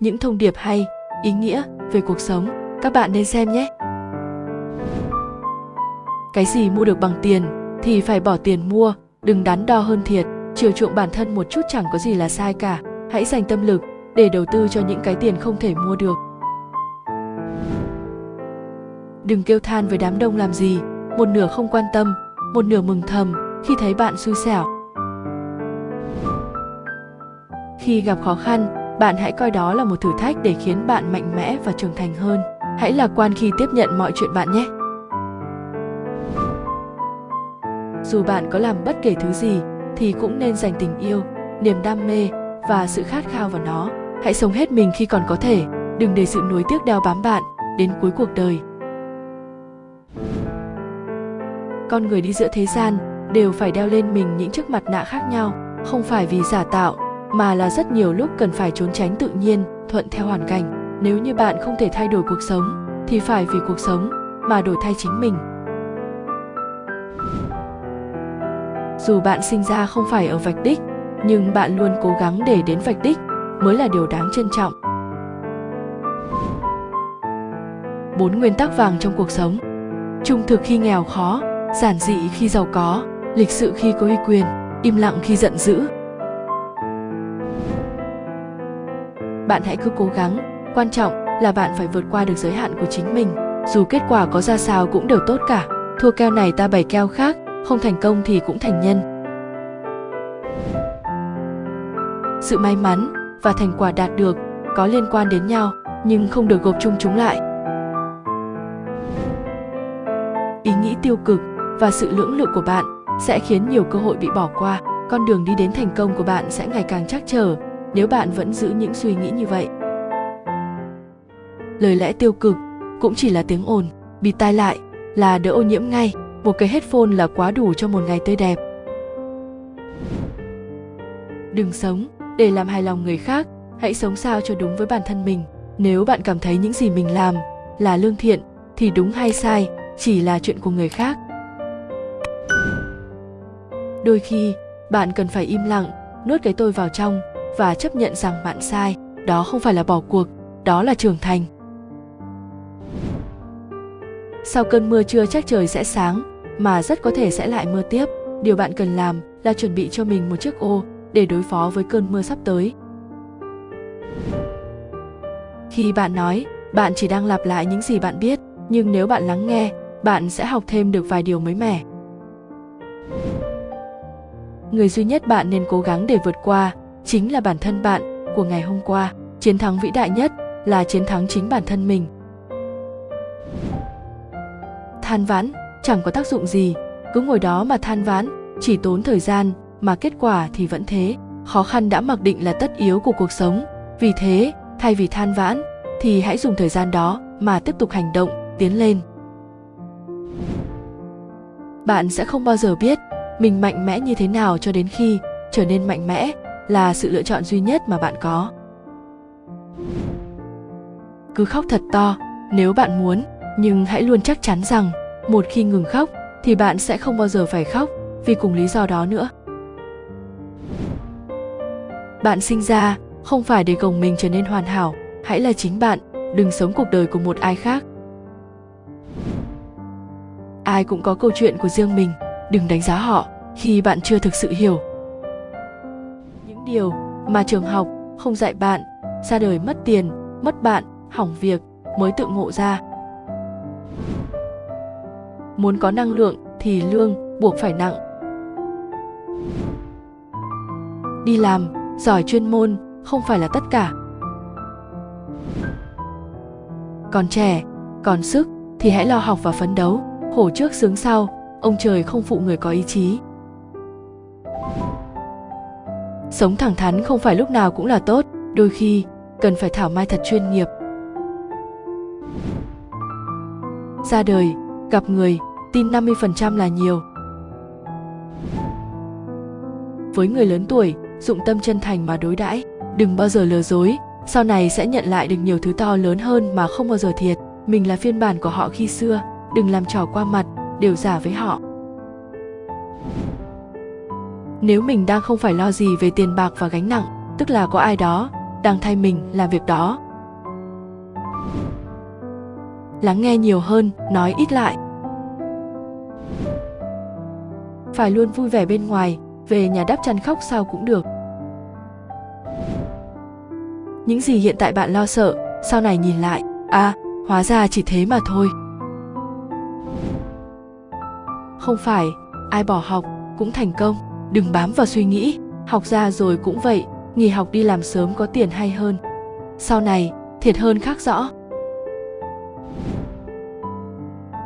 những thông điệp hay, ý nghĩa về cuộc sống. Các bạn nên xem nhé. Cái gì mua được bằng tiền thì phải bỏ tiền mua, đừng đắn đo hơn thiệt. Chiều chuộng bản thân một chút chẳng có gì là sai cả. Hãy dành tâm lực để đầu tư cho những cái tiền không thể mua được. Đừng kêu than với đám đông làm gì. Một nửa không quan tâm, một nửa mừng thầm khi thấy bạn xui xẻo. Khi gặp khó khăn bạn hãy coi đó là một thử thách để khiến bạn mạnh mẽ và trưởng thành hơn. Hãy lạc quan khi tiếp nhận mọi chuyện bạn nhé. Dù bạn có làm bất kể thứ gì, thì cũng nên dành tình yêu, niềm đam mê và sự khát khao vào nó. Hãy sống hết mình khi còn có thể. Đừng để sự nuối tiếc đeo bám bạn đến cuối cuộc đời. Con người đi giữa thế gian đều phải đeo lên mình những chiếc mặt nạ khác nhau, không phải vì giả tạo mà là rất nhiều lúc cần phải trốn tránh tự nhiên, thuận theo hoàn cảnh. Nếu như bạn không thể thay đổi cuộc sống, thì phải vì cuộc sống mà đổi thay chính mình. Dù bạn sinh ra không phải ở vạch đích, nhưng bạn luôn cố gắng để đến vạch đích mới là điều đáng trân trọng. Bốn nguyên tắc vàng trong cuộc sống. Trung thực khi nghèo khó, giản dị khi giàu có, lịch sự khi có uy quyền, im lặng khi giận dữ. Bạn hãy cứ cố gắng. Quan trọng là bạn phải vượt qua được giới hạn của chính mình. Dù kết quả có ra sao cũng đều tốt cả. Thua keo này ta bày keo khác, không thành công thì cũng thành nhân. Sự may mắn và thành quả đạt được có liên quan đến nhau, nhưng không được gộp chung chúng lại. Ý nghĩ tiêu cực và sự lưỡng lự của bạn sẽ khiến nhiều cơ hội bị bỏ qua. Con đường đi đến thành công của bạn sẽ ngày càng chắc trở nếu bạn vẫn giữ những suy nghĩ như vậy, lời lẽ tiêu cực cũng chỉ là tiếng ồn bịt tai lại là đỡ ô nhiễm ngay. Một cái headphone là quá đủ cho một ngày tươi đẹp. Đừng sống để làm hài lòng người khác, hãy sống sao cho đúng với bản thân mình. Nếu bạn cảm thấy những gì mình làm là lương thiện, thì đúng hay sai chỉ là chuyện của người khác. Đôi khi, bạn cần phải im lặng, nuốt cái tôi vào trong và chấp nhận rằng bạn sai, đó không phải là bỏ cuộc, đó là trưởng thành. Sau cơn mưa chưa chắc trời sẽ sáng, mà rất có thể sẽ lại mưa tiếp. Điều bạn cần làm là chuẩn bị cho mình một chiếc ô để đối phó với cơn mưa sắp tới. Khi bạn nói, bạn chỉ đang lặp lại những gì bạn biết, nhưng nếu bạn lắng nghe, bạn sẽ học thêm được vài điều mới mẻ. Người duy nhất bạn nên cố gắng để vượt qua chính là bản thân bạn của ngày hôm qua. Chiến thắng vĩ đại nhất là chiến thắng chính bản thân mình. Than vãn, chẳng có tác dụng gì. Cứ ngồi đó mà than vãn, chỉ tốn thời gian mà kết quả thì vẫn thế. Khó khăn đã mặc định là tất yếu của cuộc sống. Vì thế, thay vì than vãn, thì hãy dùng thời gian đó mà tiếp tục hành động, tiến lên. Bạn sẽ không bao giờ biết mình mạnh mẽ như thế nào cho đến khi trở nên mạnh mẽ là sự lựa chọn duy nhất mà bạn có. Cứ khóc thật to, nếu bạn muốn, nhưng hãy luôn chắc chắn rằng, một khi ngừng khóc, thì bạn sẽ không bao giờ phải khóc, vì cùng lý do đó nữa. Bạn sinh ra, không phải để gồng mình trở nên hoàn hảo, hãy là chính bạn, đừng sống cuộc đời của một ai khác. Ai cũng có câu chuyện của riêng mình, đừng đánh giá họ khi bạn chưa thực sự hiểu điều mà trường học không dạy bạn, ra đời mất tiền, mất bạn, hỏng việc mới tự ngộ ra. Muốn có năng lượng thì lương buộc phải nặng. Đi làm, giỏi chuyên môn không phải là tất cả. Còn trẻ, còn sức thì hãy lo học và phấn đấu. Khổ trước sướng sau, ông trời không phụ người có ý chí sống thẳng thắn không phải lúc nào cũng là tốt, đôi khi cần phải thảo mai thật chuyên nghiệp. Ra đời, gặp người, tin 50% là nhiều. Với người lớn tuổi, dụng tâm chân thành mà đối đãi, đừng bao giờ lừa dối, sau này sẽ nhận lại được nhiều thứ to lớn hơn mà không bao giờ thiệt. Mình là phiên bản của họ khi xưa, đừng làm trò qua mặt, đều giả với họ nếu mình đang không phải lo gì về tiền bạc và gánh nặng, tức là có ai đó đang thay mình làm việc đó. Lắng nghe nhiều hơn, nói ít lại. Phải luôn vui vẻ bên ngoài, về nhà đắp chăn khóc sao cũng được. Những gì hiện tại bạn lo sợ, sau này nhìn lại à hóa ra chỉ thế mà thôi. Không phải, ai bỏ học cũng thành công đừng bám vào suy nghĩ. Học ra rồi cũng vậy, nghỉ học đi làm sớm có tiền hay hơn. Sau này, thiệt hơn khác rõ.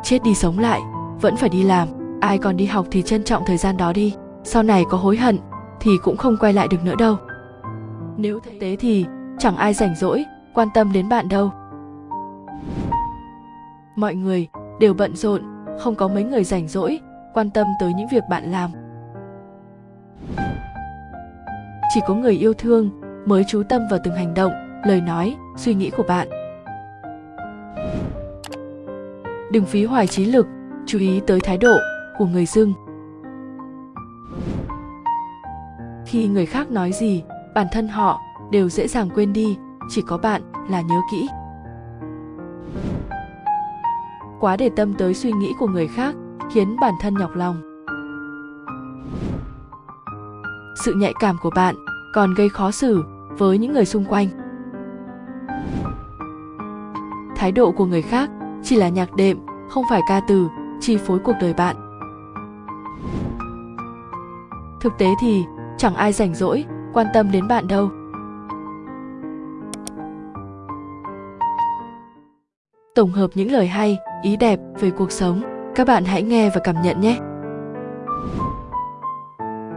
Chết đi sống lại, vẫn phải đi làm. Ai còn đi học thì trân trọng thời gian đó đi. Sau này có hối hận, thì cũng không quay lại được nữa đâu. Nếu thực tế thì, chẳng ai rảnh rỗi, quan tâm đến bạn đâu. Mọi người đều bận rộn, không có mấy người rảnh rỗi, quan tâm tới những việc bạn làm chỉ có người yêu thương mới chú tâm vào từng hành động, lời nói, suy nghĩ của bạn. Đừng phí hoài trí lực, chú ý tới thái độ của người dưng khi người khác nói gì, bản thân họ đều dễ dàng quên đi, chỉ có bạn là nhớ kỹ. Quá để tâm tới suy nghĩ của người khác khiến bản thân nhọc lòng. Sự nhạy cảm của bạn còn gây khó xử với những người xung quanh. Thái độ của người khác chỉ là nhạc đệm, không phải ca từ, chi phối cuộc đời bạn. Thực tế thì, chẳng ai rảnh rỗi quan tâm đến bạn đâu. Tổng hợp những lời hay, ý đẹp về cuộc sống, các bạn hãy nghe và cảm nhận nhé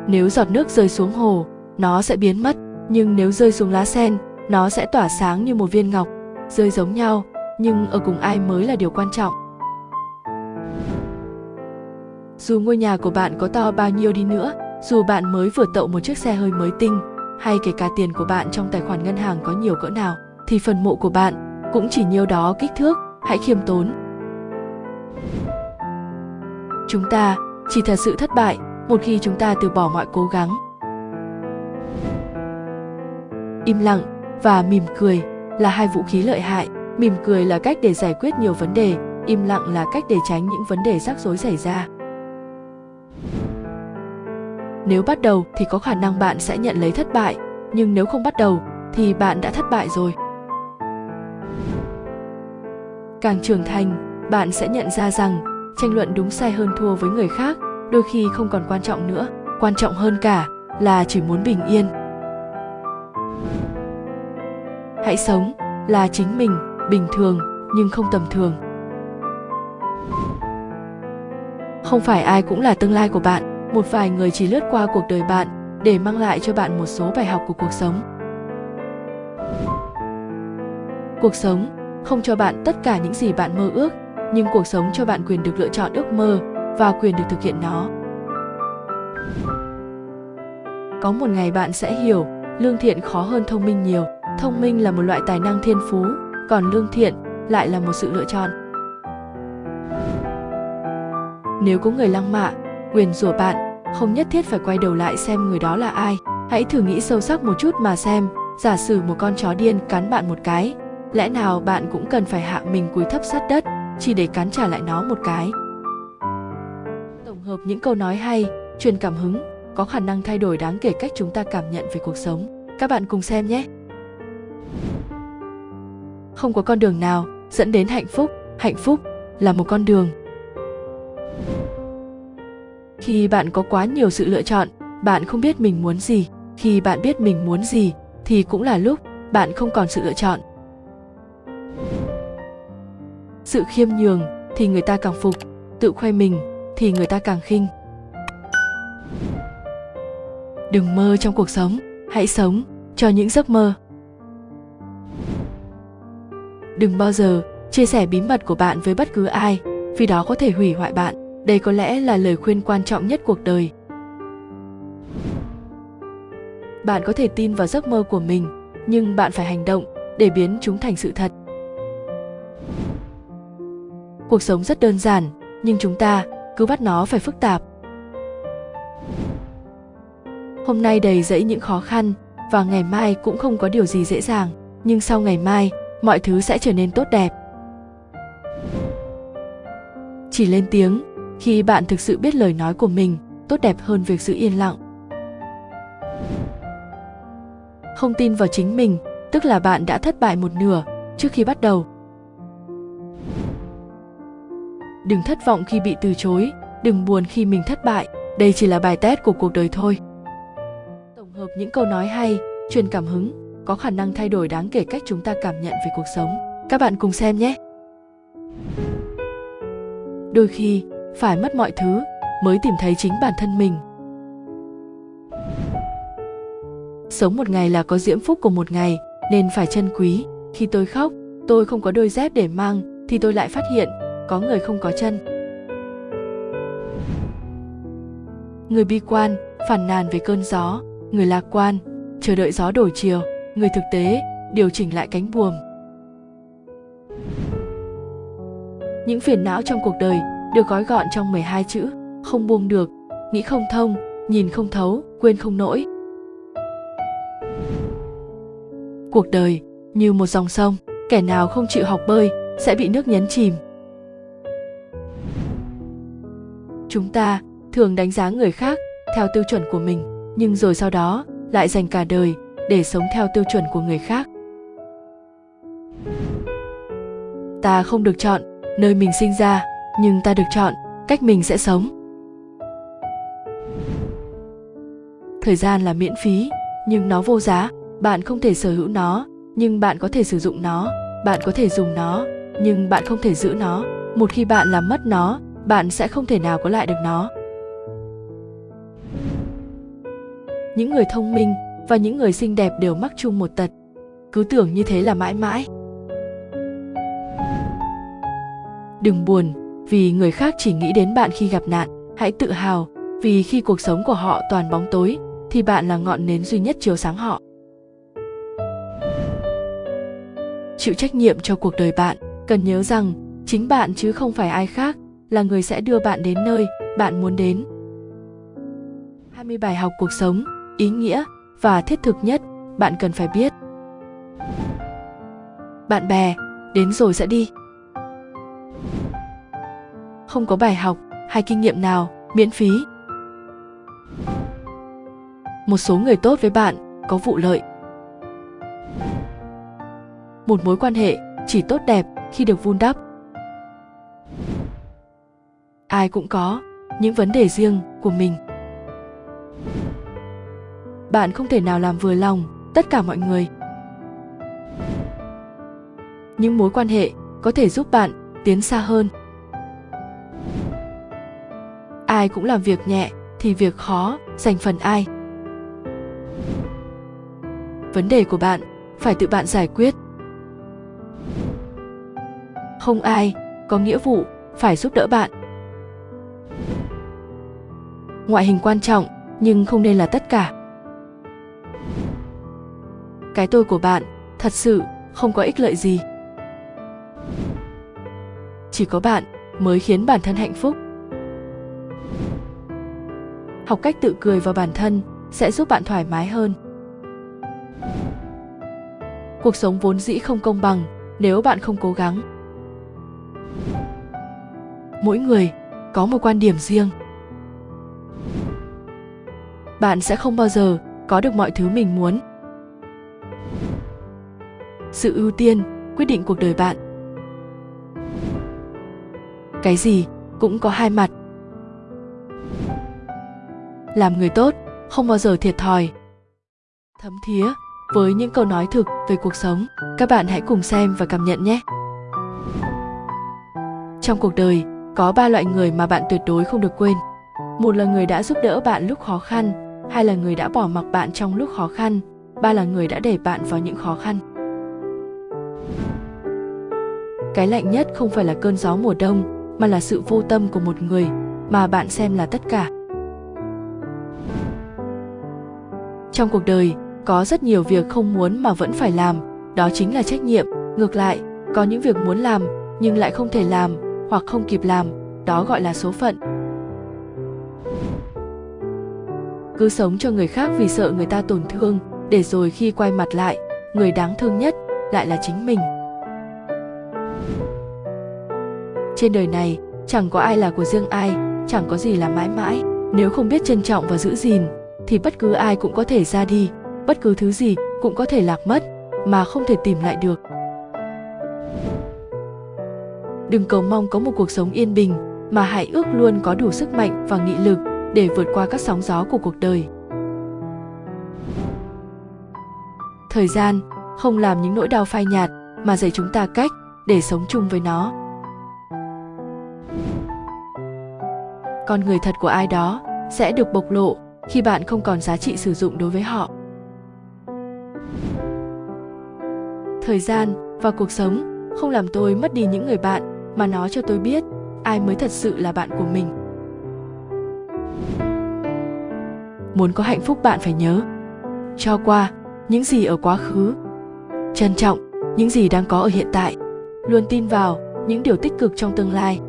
nếu giọt nước rơi xuống hồ, nó sẽ biến mất. Nhưng nếu rơi xuống lá sen, nó sẽ tỏa sáng như một viên ngọc, rơi giống nhau, nhưng ở cùng ai mới là điều quan trọng. Dù ngôi nhà của bạn có to bao nhiêu đi nữa, dù bạn mới vừa tậu một chiếc xe hơi mới tinh, hay kể cả tiền của bạn trong tài khoản ngân hàng có nhiều cỡ nào, thì phần mộ của bạn cũng chỉ nhiêu đó kích thước, hãy khiêm tốn. Chúng ta, chỉ thật sự thất bại một khi chúng ta từ bỏ mọi cố gắng, im lặng và mỉm cười là hai vũ khí lợi hại. Mỉm cười là cách để giải quyết nhiều vấn đề, im lặng là cách để tránh những vấn đề rắc rối xảy ra. Nếu bắt đầu thì có khả năng bạn sẽ nhận lấy thất bại, nhưng nếu không bắt đầu thì bạn đã thất bại rồi. Càng trưởng thành, bạn sẽ nhận ra rằng tranh luận đúng sai hơn thua với người khác đôi khi không còn quan trọng nữa, quan trọng hơn cả là chỉ muốn bình yên. Hãy sống là chính mình, bình thường nhưng không tầm thường. Không phải ai cũng là tương lai của bạn, một vài người chỉ lướt qua cuộc đời bạn để mang lại cho bạn một số bài học của cuộc sống. Cuộc sống không cho bạn tất cả những gì bạn mơ ước, nhưng cuộc sống cho bạn quyền được lựa chọn ước mơ và quyền được thực hiện nó. Có một ngày bạn sẽ hiểu, lương thiện khó hơn thông minh nhiều. Thông minh là một loại tài năng thiên phú, còn lương thiện lại là một sự lựa chọn. Nếu có người lăng mạ quyền rủa bạn, không nhất thiết phải quay đầu lại xem người đó là ai. Hãy thử nghĩ sâu sắc một chút mà xem, giả sử một con chó điên cắn bạn một cái, lẽ nào bạn cũng cần phải hạ mình cúi thấp sát đất, chỉ để cắn trả lại nó một cái? Hợp những câu nói hay, truyền cảm hứng, có khả năng thay đổi đáng kể cách chúng ta cảm nhận về cuộc sống. Các bạn cùng xem nhé. Không có con đường nào dẫn đến hạnh phúc. Hạnh phúc là một con đường. Khi bạn có quá nhiều sự lựa chọn, bạn không biết mình muốn gì. Khi bạn biết mình muốn gì, thì cũng là lúc bạn không còn sự lựa chọn. Sự khiêm nhường thì người ta càng phục, tự khoe mình thì người ta càng khinh. Đừng mơ trong cuộc sống, hãy sống cho những giấc mơ. Đừng bao giờ chia sẻ bí mật của bạn với bất cứ ai, vì đó có thể hủy hoại bạn. Đây có lẽ là lời khuyên quan trọng nhất cuộc đời. Bạn có thể tin vào giấc mơ của mình, nhưng bạn phải hành động để biến chúng thành sự thật. Cuộc sống rất đơn giản, nhưng chúng ta cứ bắt nó phải phức tạp. Hôm nay đầy dẫy những khó khăn, và ngày mai cũng không có điều gì dễ dàng. Nhưng sau ngày mai, mọi thứ sẽ trở nên tốt đẹp. Chỉ lên tiếng, khi bạn thực sự biết lời nói của mình, tốt đẹp hơn việc giữ yên lặng. Không tin vào chính mình, tức là bạn đã thất bại một nửa trước khi bắt đầu. Đừng thất vọng khi bị từ chối, đừng buồn khi mình thất bại. Đây chỉ là bài test của cuộc đời thôi. Tổng hợp những câu nói hay, truyền cảm hứng, có khả năng thay đổi đáng kể cách chúng ta cảm nhận về cuộc sống. Các bạn cùng xem nhé. Đôi khi, phải mất mọi thứ mới tìm thấy chính bản thân mình. Sống một ngày là có diễm phúc của một ngày, nên phải trân quý. Khi tôi khóc, tôi không có đôi dép để mang, thì tôi lại phát hiện có người không có chân. Người bi quan phản nàn về cơn gió. Người lạc quan, chờ đợi gió đổi chiều. Người thực tế, điều chỉnh lại cánh buồm. Những phiền não trong cuộc đời được gói gọn trong 12 chữ. Không buông được, nghĩ không thông, nhìn không thấu, quên không nổi cuộc đời như một dòng sông, kẻ nào không chịu học bơi sẽ bị nước nhấn chìm. Chúng ta thường đánh giá người khác theo tiêu chuẩn của mình, nhưng rồi sau đó lại dành cả đời để sống theo tiêu chuẩn của người khác. Ta không được chọn nơi mình sinh ra, nhưng ta được chọn cách mình sẽ sống. Thời gian là miễn phí, nhưng nó vô giá. Bạn không thể sở hữu nó, nhưng bạn có thể sử dụng nó. Bạn có thể dùng nó, nhưng bạn không thể giữ nó. Một khi bạn làm mất nó bạn sẽ không thể nào có lại được nó. Những người thông minh và những người xinh đẹp đều mắc chung một tật. Cứ tưởng như thế là mãi mãi. Đừng buồn, vì người khác chỉ nghĩ đến bạn khi gặp nạn. Hãy tự hào, vì khi cuộc sống của họ toàn bóng tối, thì bạn là ngọn nến duy nhất chiếu sáng họ. Chịu trách nhiệm cho cuộc đời bạn. Cần nhớ rằng, chính bạn chứ không phải ai khác là người sẽ đưa bạn đến nơi bạn muốn đến. 20 bài học cuộc sống, ý nghĩa và thiết thực nhất bạn cần phải biết. Bạn bè, đến rồi sẽ đi. Không có bài học hay kinh nghiệm nào miễn phí. Một số người tốt với bạn có vụ lợi. Một mối quan hệ chỉ tốt đẹp khi được vun đắp ai cũng có những vấn đề riêng của mình. Bạn không thể nào làm vừa lòng tất cả mọi người. Những mối quan hệ có thể giúp bạn tiến xa hơn. Ai cũng làm việc nhẹ thì việc khó dành phần ai. Vấn đề của bạn phải tự bạn giải quyết. Không ai có nghĩa vụ phải giúp đỡ bạn ngoại hình quan trọng, nhưng không nên là tất cả. Cái tôi của bạn, thật sự, không có ích lợi gì. Chỉ có bạn mới khiến bản thân hạnh phúc. Học cách tự cười vào bản thân sẽ giúp bạn thoải mái hơn. Cuộc sống vốn dĩ không công bằng nếu bạn không cố gắng. Mỗi người có một quan điểm riêng bạn sẽ không bao giờ có được mọi thứ mình muốn. Sự ưu tiên, quyết định cuộc đời bạn. Cái gì cũng có hai mặt. Làm người tốt, không bao giờ thiệt thòi. Thấm thía với những câu nói thực về cuộc sống, các bạn hãy cùng xem và cảm nhận nhé. Trong cuộc đời, có ba loại người mà bạn tuyệt đối không được quên. Một là người đã giúp đỡ bạn lúc khó khăn hai là người đã bỏ mặc bạn trong lúc khó khăn. Ba là người đã để bạn vào những khó khăn. Cái lạnh nhất không phải là cơn gió mùa đông, mà là sự vô tâm của một người, mà bạn xem là tất cả. Trong cuộc đời, có rất nhiều việc không muốn mà vẫn phải làm. Đó chính là trách nhiệm. Ngược lại, có những việc muốn làm, nhưng lại không thể làm hoặc không kịp làm. Đó gọi là số phận. Cứ sống cho người khác vì sợ người ta tổn thương, để rồi khi quay mặt lại, người đáng thương nhất lại là chính mình. Trên đời này, chẳng có ai là của riêng ai, chẳng có gì là mãi mãi. Nếu không biết trân trọng và giữ gìn, thì bất cứ ai cũng có thể ra đi, bất cứ thứ gì cũng có thể lạc mất, mà không thể tìm lại được. Đừng cầu mong có một cuộc sống yên bình, mà hãy ước luôn có đủ sức mạnh và nghị lực để vượt qua các sóng gió của cuộc đời. Thời gian, không làm những nỗi đau phai nhạt mà dạy chúng ta cách để sống chung với nó. Con người thật của ai đó sẽ được bộc lộ khi bạn không còn giá trị sử dụng đối với họ. Thời gian và cuộc sống không làm tôi mất đi những người bạn mà nó cho tôi biết ai mới thật sự là bạn của mình muốn có hạnh phúc bạn phải nhớ, cho qua những gì ở quá khứ. Trân trọng những gì đang có ở hiện tại, luôn tin vào những điều tích cực trong tương lai.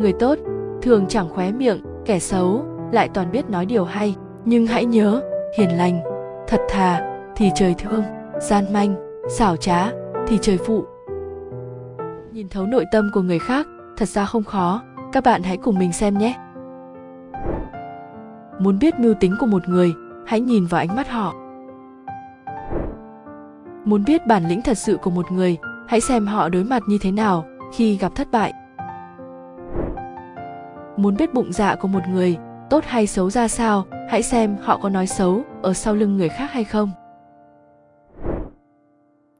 Người tốt thường chẳng khóe miệng, kẻ xấu lại toàn biết nói điều hay. Nhưng hãy nhớ, hiền lành, thật thà thì trời thương, gian manh, xảo trá thì trời phụ. Nhìn thấu nội tâm của người khác, thật ra không khó các bạn hãy cùng mình xem nhé. Muốn biết mưu tính của một người, hãy nhìn vào ánh mắt họ. Muốn biết bản lĩnh thật sự của một người, hãy xem họ đối mặt như thế nào khi gặp thất bại. Muốn biết bụng dạ của một người, tốt hay xấu ra sao, hãy xem họ có nói xấu ở sau lưng người khác hay không.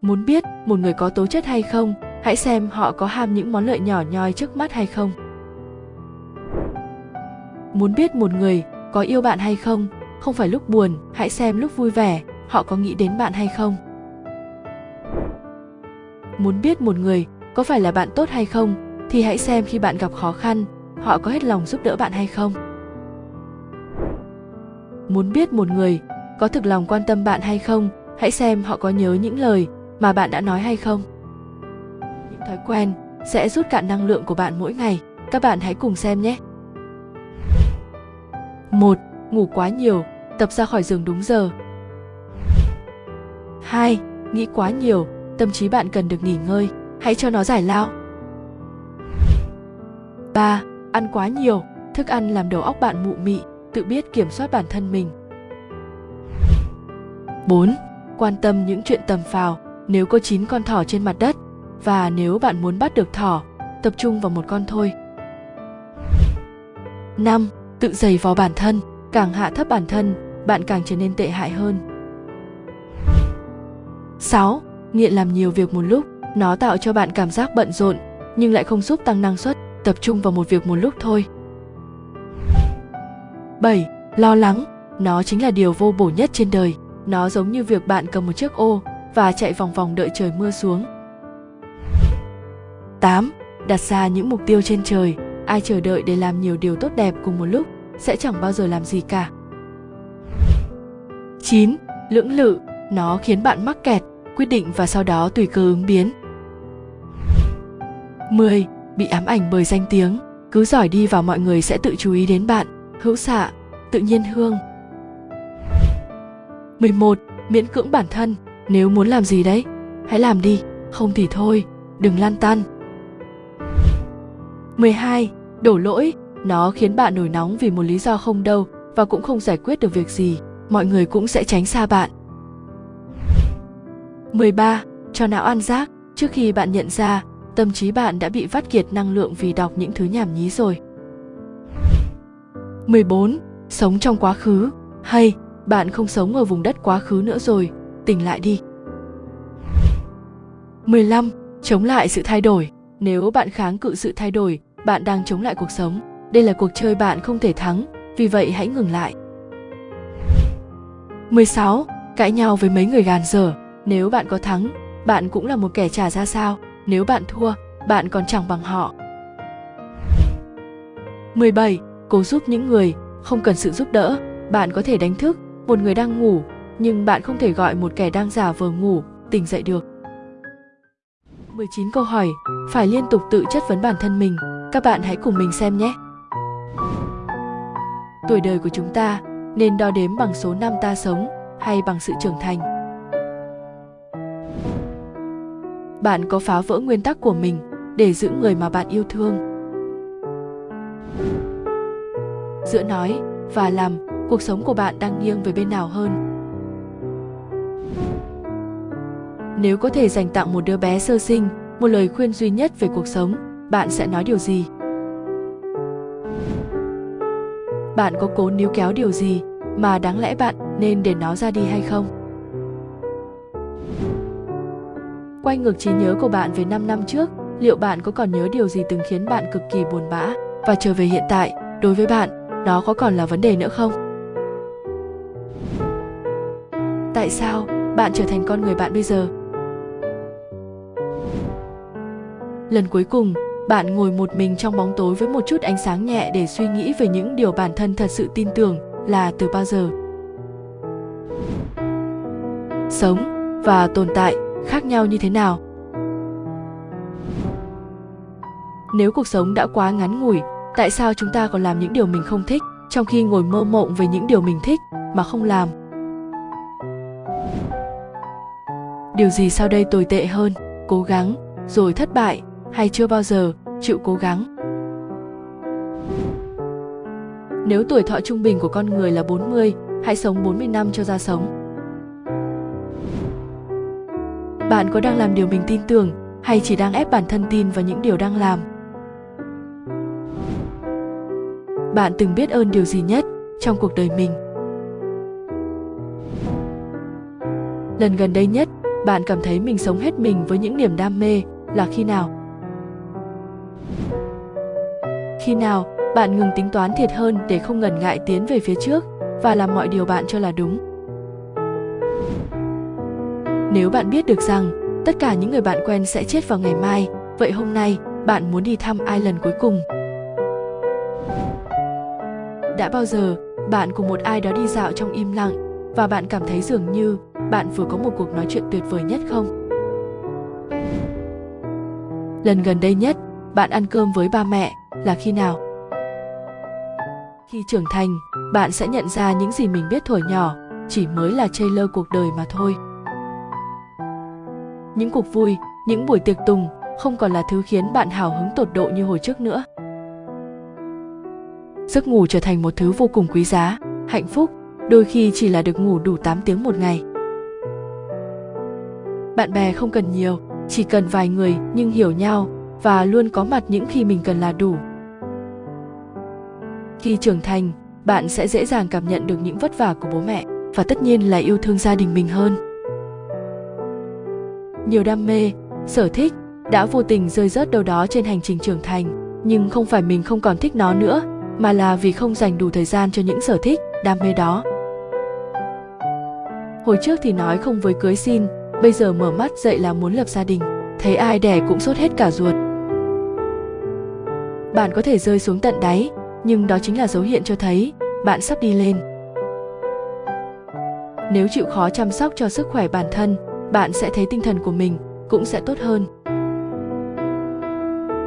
Muốn biết một người có tố chất hay không, hãy xem họ có ham những món lợi nhỏ nhoi trước mắt hay không muốn biết một người có yêu bạn hay không không phải lúc buồn, hãy xem lúc vui vẻ, họ có nghĩ đến bạn hay không. Muốn biết một người có phải là bạn tốt hay không, thì hãy xem khi bạn gặp khó khăn, họ có hết lòng giúp đỡ bạn hay không. Muốn biết một người có thực lòng quan tâm bạn hay không, hãy xem họ có nhớ những lời mà bạn đã nói hay không. Những thói quen sẽ rút cạn năng lượng của bạn mỗi ngày, các bạn hãy cùng xem nhé một ngủ quá nhiều tập ra khỏi giường đúng giờ 2. Nghĩ quá nhiều, tâm trí bạn cần được nghỉ ngơi, hãy cho nó giải lao. 3. Ăn quá nhiều, thức ăn làm đầu óc bạn mụ mị, tự biết kiểm soát bản thân mình. 4. Quan tâm những chuyện tầm phào, nếu có 9 con thỏ trên mặt đất và nếu bạn muốn bắt được thỏ, tập trung vào một con thôi. 5. Tự giày vào bản thân, càng hạ thấp bản thân, bạn càng trở nên tệ hại hơn. 6. Nghiện làm nhiều việc một lúc, nó tạo cho bạn cảm giác bận rộn nhưng lại không giúp tăng năng suất, tập trung vào một việc một lúc thôi. 7. Lo lắng, nó chính là điều vô bổ nhất trên đời. Nó giống như việc bạn cầm một chiếc ô và chạy vòng vòng đợi trời mưa xuống. 8. Đặt ra những mục tiêu trên trời, ai chờ đợi để làm nhiều điều tốt đẹp cùng một lúc sẽ chẳng bao giờ làm gì cả. 9. Lưỡng lự, nó khiến bạn mắc kẹt, quyết định và sau đó tùy cơ ứng biến. 10. Bị ám ảnh bởi danh tiếng, cứ giỏi đi vào mọi người sẽ tự chú ý đến bạn, hữu xạ, tự nhiên hương. 11. Miễn cưỡng bản thân, nếu muốn làm gì đấy, hãy làm đi, không thì thôi, đừng lan tan. 12. Đổ lỗi, nó khiến bạn nổi nóng vì một lý do không đâu và cũng không giải quyết được việc gì, mọi người cũng sẽ tránh xa bạn. 13. Cho não ăn rác, trước khi bạn nhận ra, tâm trí bạn đã bị vắt kiệt năng lượng vì đọc những thứ nhảm nhí rồi. 14. Sống trong quá khứ, hay bạn không sống ở vùng đất quá khứ nữa rồi, tỉnh lại đi. 15. Chống lại sự thay đổi. Nếu bạn kháng cự sự thay đổi, bạn đang chống lại cuộc sống. Đây là cuộc chơi bạn không thể thắng, vì vậy hãy ngừng lại. 16. Cãi nhau với mấy người gàn dở. Nếu bạn có thắng, bạn cũng là một kẻ trả ra sao. Nếu bạn thua, bạn còn chẳng bằng họ. 17. Cố giúp những người, không cần sự giúp đỡ. Bạn có thể đánh thức một người đang ngủ, nhưng bạn không thể gọi một kẻ đang giả vờ ngủ tỉnh dậy được. 19 câu hỏi, phải liên tục tự chất vấn bản thân mình. Các bạn hãy cùng mình xem nhé. Tuổi đời của chúng ta nên đo đếm bằng số năm ta sống hay bằng sự trưởng thành. Bạn có phá vỡ nguyên tắc của mình để giữ người mà bạn yêu thương. Giữa nói và làm, cuộc sống của bạn đang nghiêng về bên nào hơn? Nếu có thể dành tặng một đứa bé sơ sinh, một lời khuyên duy nhất về cuộc sống bạn sẽ nói điều gì? Bạn có cố níu kéo điều gì mà đáng lẽ bạn nên để nó ra đi hay không? Quay ngược trí nhớ của bạn về 5 năm trước, liệu bạn có còn nhớ điều gì từng khiến bạn cực kỳ buồn bã và trở về hiện tại đối với bạn, nó có còn là vấn đề nữa không? Tại sao bạn trở thành con người bạn bây giờ? Lần cuối cùng bạn ngồi một mình trong bóng tối với một chút ánh sáng nhẹ để suy nghĩ về những điều bản thân thật sự tin tưởng là từ bao giờ. Sống và tồn tại khác nhau như thế nào? Nếu cuộc sống đã quá ngắn ngủi, tại sao chúng ta còn làm những điều mình không thích trong khi ngồi mơ mộng về những điều mình thích mà không làm? Điều gì sau đây tồi tệ hơn? Cố gắng rồi thất bại hay chưa bao giờ chịu cố gắng nếu tuổi thọ trung bình của con người là 40, hãy sống 40 năm cho ra sống. Bạn có đang làm điều mình tin tưởng hay chỉ đang ép bản thân tin vào những điều đang làm? bạn từng biết ơn điều gì nhất trong cuộc đời mình lần gần đây nhất bạn cảm thấy mình sống hết mình với những niềm đam mê là khi nào khi nào bạn ngừng tính toán thiệt hơn để không ngần ngại tiến về phía trước và làm mọi điều bạn cho là đúng? Nếu bạn biết được rằng tất cả những người bạn quen sẽ chết vào ngày mai, vậy hôm nay bạn muốn đi thăm ai lần cuối cùng? Đã bao giờ bạn cùng một ai đó đi dạo trong im lặng và bạn cảm thấy dường như bạn vừa có một cuộc nói chuyện tuyệt vời nhất không? Lần gần đây nhất bạn ăn cơm với ba mẹ là khi nào? Khi trưởng thành bạn sẽ nhận ra những gì mình biết thổi nhỏ chỉ mới là trailer cuộc đời mà thôi. Những cuộc vui những buổi tiệc tùng không còn là thứ khiến bạn hào hứng tột độ như hồi trước nữa. Giấc ngủ trở thành một thứ vô cùng quý giá, hạnh phúc, đôi khi chỉ là được ngủ đủ 8 tiếng một ngày. Bạn bè không cần nhiều, chỉ cần vài người nhưng hiểu nhau và luôn có mặt những khi mình cần là đủ. Khi trưởng thành, bạn sẽ dễ dàng cảm nhận được những vất vả của bố mẹ và tất nhiên là yêu thương gia đình mình hơn. Nhiều đam mê, sở thích đã vô tình rơi rớt đâu đó trên hành trình trưởng thành, nhưng không phải mình không còn thích nó nữa mà là vì không dành đủ thời gian cho những sở thích đam mê đó hồi trước thì nói không với cưới xin bây giờ mở mắt dậy là muốn lập gia đình thấy ai đẻ cũng sốt hết cả ruột bạn có thể rơi xuống tận đáy, nhưng đó chính là dấu hiệu cho thấy bạn sắp đi lên. Nếu chịu khó chăm sóc cho sức khỏe bản thân, bạn sẽ thấy tinh thần của mình cũng sẽ tốt hơn.